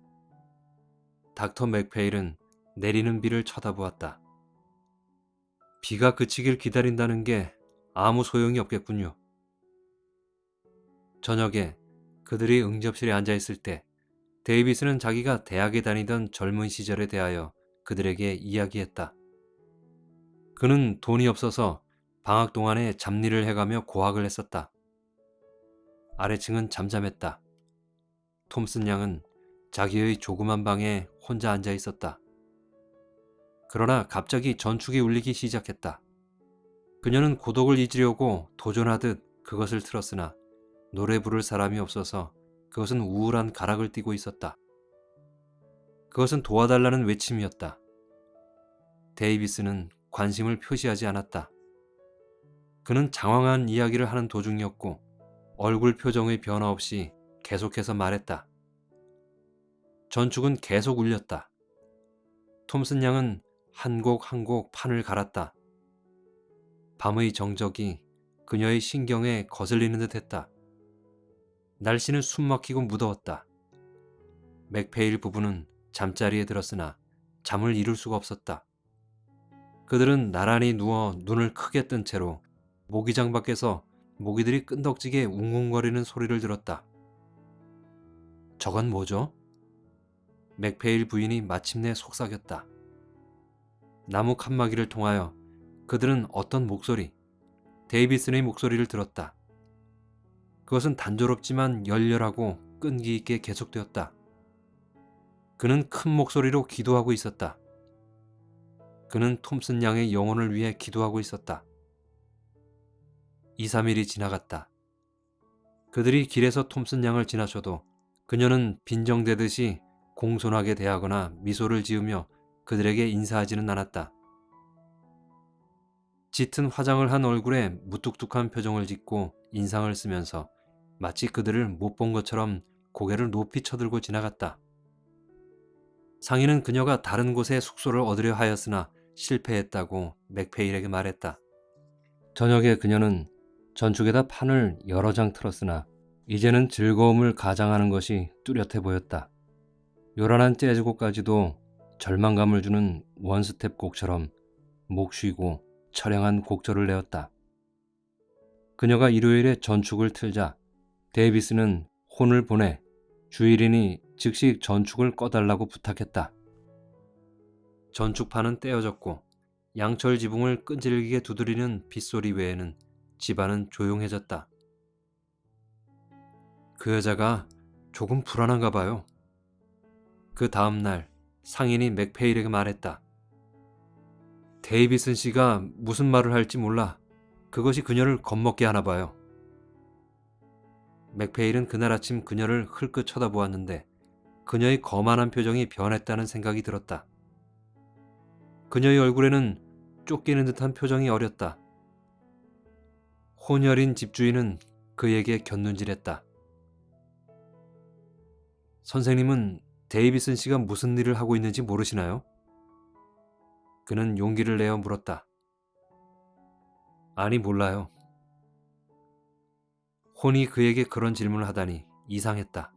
닥터 맥페일은 내리는 비를 쳐다보았다. 비가 그치길 기다린다는 게 아무 소용이 없겠군요. 저녁에 그들이 응접실에 앉아 있을 때 데이비스는 자기가 대학에 다니던 젊은 시절에 대하여 그들에게 이야기했다. 그는 돈이 없어서 방학 동안에 잡일을 해가며 고학을 했었다. 아래층은 잠잠했다. 톰슨 양은 자기의 조그만 방에 혼자 앉아 있었다. 그러나 갑자기 전축이 울리기 시작했다. 그녀는 고독을 잊으려고 도전하듯 그것을 틀었으나 노래 부를 사람이 없어서 그것은 우울한 가락을 띠고 있었다. 그것은 도와달라는 외침이었다. 데이비스는 관심을 표시하지 않았다. 그는 장황한 이야기를 하는 도중이었고 얼굴 표정의 변화 없이 계속해서 말했다. 전축은 계속 울렸다. 톰슨 양은 한 곡 한 곡 판을 갈았다. 밤의 정적이 그녀의 신경에 거슬리는 듯 했다. 날씨는 숨막히고 무더웠다. 맥페일 부부는 잠자리에 들었으나 잠을 이룰 수가 없었다. 그들은 나란히 누워 눈을 크게 뜬 채로 모기장 밖에서 모기들이 끈덕지게 웅웅거리는 소리를 들었다. 저건 뭐죠? 맥페일 부인이 마침내 속삭였다. 나무 칸막이를 통하여 그들은 어떤 목소리, 데이비슨의 목소리를 들었다. 그것은 단조롭지만 열렬하고 끈기 있게 계속되었다. 그는 큰 목소리로 기도하고 있었다. 그는 톰슨 양의 영혼을 위해 기도하고 있었다. 2, 3일이 지나갔다. 그들이 길에서 톰슨 양을 지나쳐도 그녀는 빈정대듯이 공손하게 대하거나 미소를 지으며 그들에게 인사하지는 않았다. 짙은 화장을 한 얼굴에 무뚝뚝한 표정을 짓고 인상을 쓰면서 마치 그들을 못 본 것처럼 고개를 높이 쳐들고 지나갔다. 상인은 그녀가 다른 곳에 숙소를 얻으려 하였으나 실패했다고 맥페일에게 말했다. 저녁에 그녀는 전축에다 판을 여러 장 틀었으나 이제는 즐거움을 가장하는 것이 뚜렷해 보였다. 요란한 재즈곡까지도 절망감을 주는 원스텝 곡처럼 목 쉬고 처량한 곡절을 내었다. 그녀가 일요일에 전축을 틀자 데이비스는 혼을 보내 주일이니 즉시 전축을 꺼달라고 부탁했다. 전축판은 떼어졌고 양철 지붕을 끈질기게 두드리는 빗소리 외에는 집안은 조용해졌다. 그 여자가 조금 불안한가 봐요. 그 다음 날 상인이 맥페일에게 말했다. 데이비슨 씨가 무슨 말을 할지 몰라. 그것이 그녀를 겁먹게 하나 봐요. 맥페일은 그날 아침 그녀를 흘끗 쳐다보았는데 그녀의 거만한 표정이 변했다는 생각이 들었다. 그녀의 얼굴에는 쫓기는 듯한 표정이 어렸다. 혼혈인 집주인은 그에게 곁눈질했다. 선생님은 데이비슨 씨가 무슨 일을 하고 있는지 모르시나요? 그는 용기를 내어 물었다. 아니 몰라요. 혼이 그에게 그런 질문을 하다니 이상했다.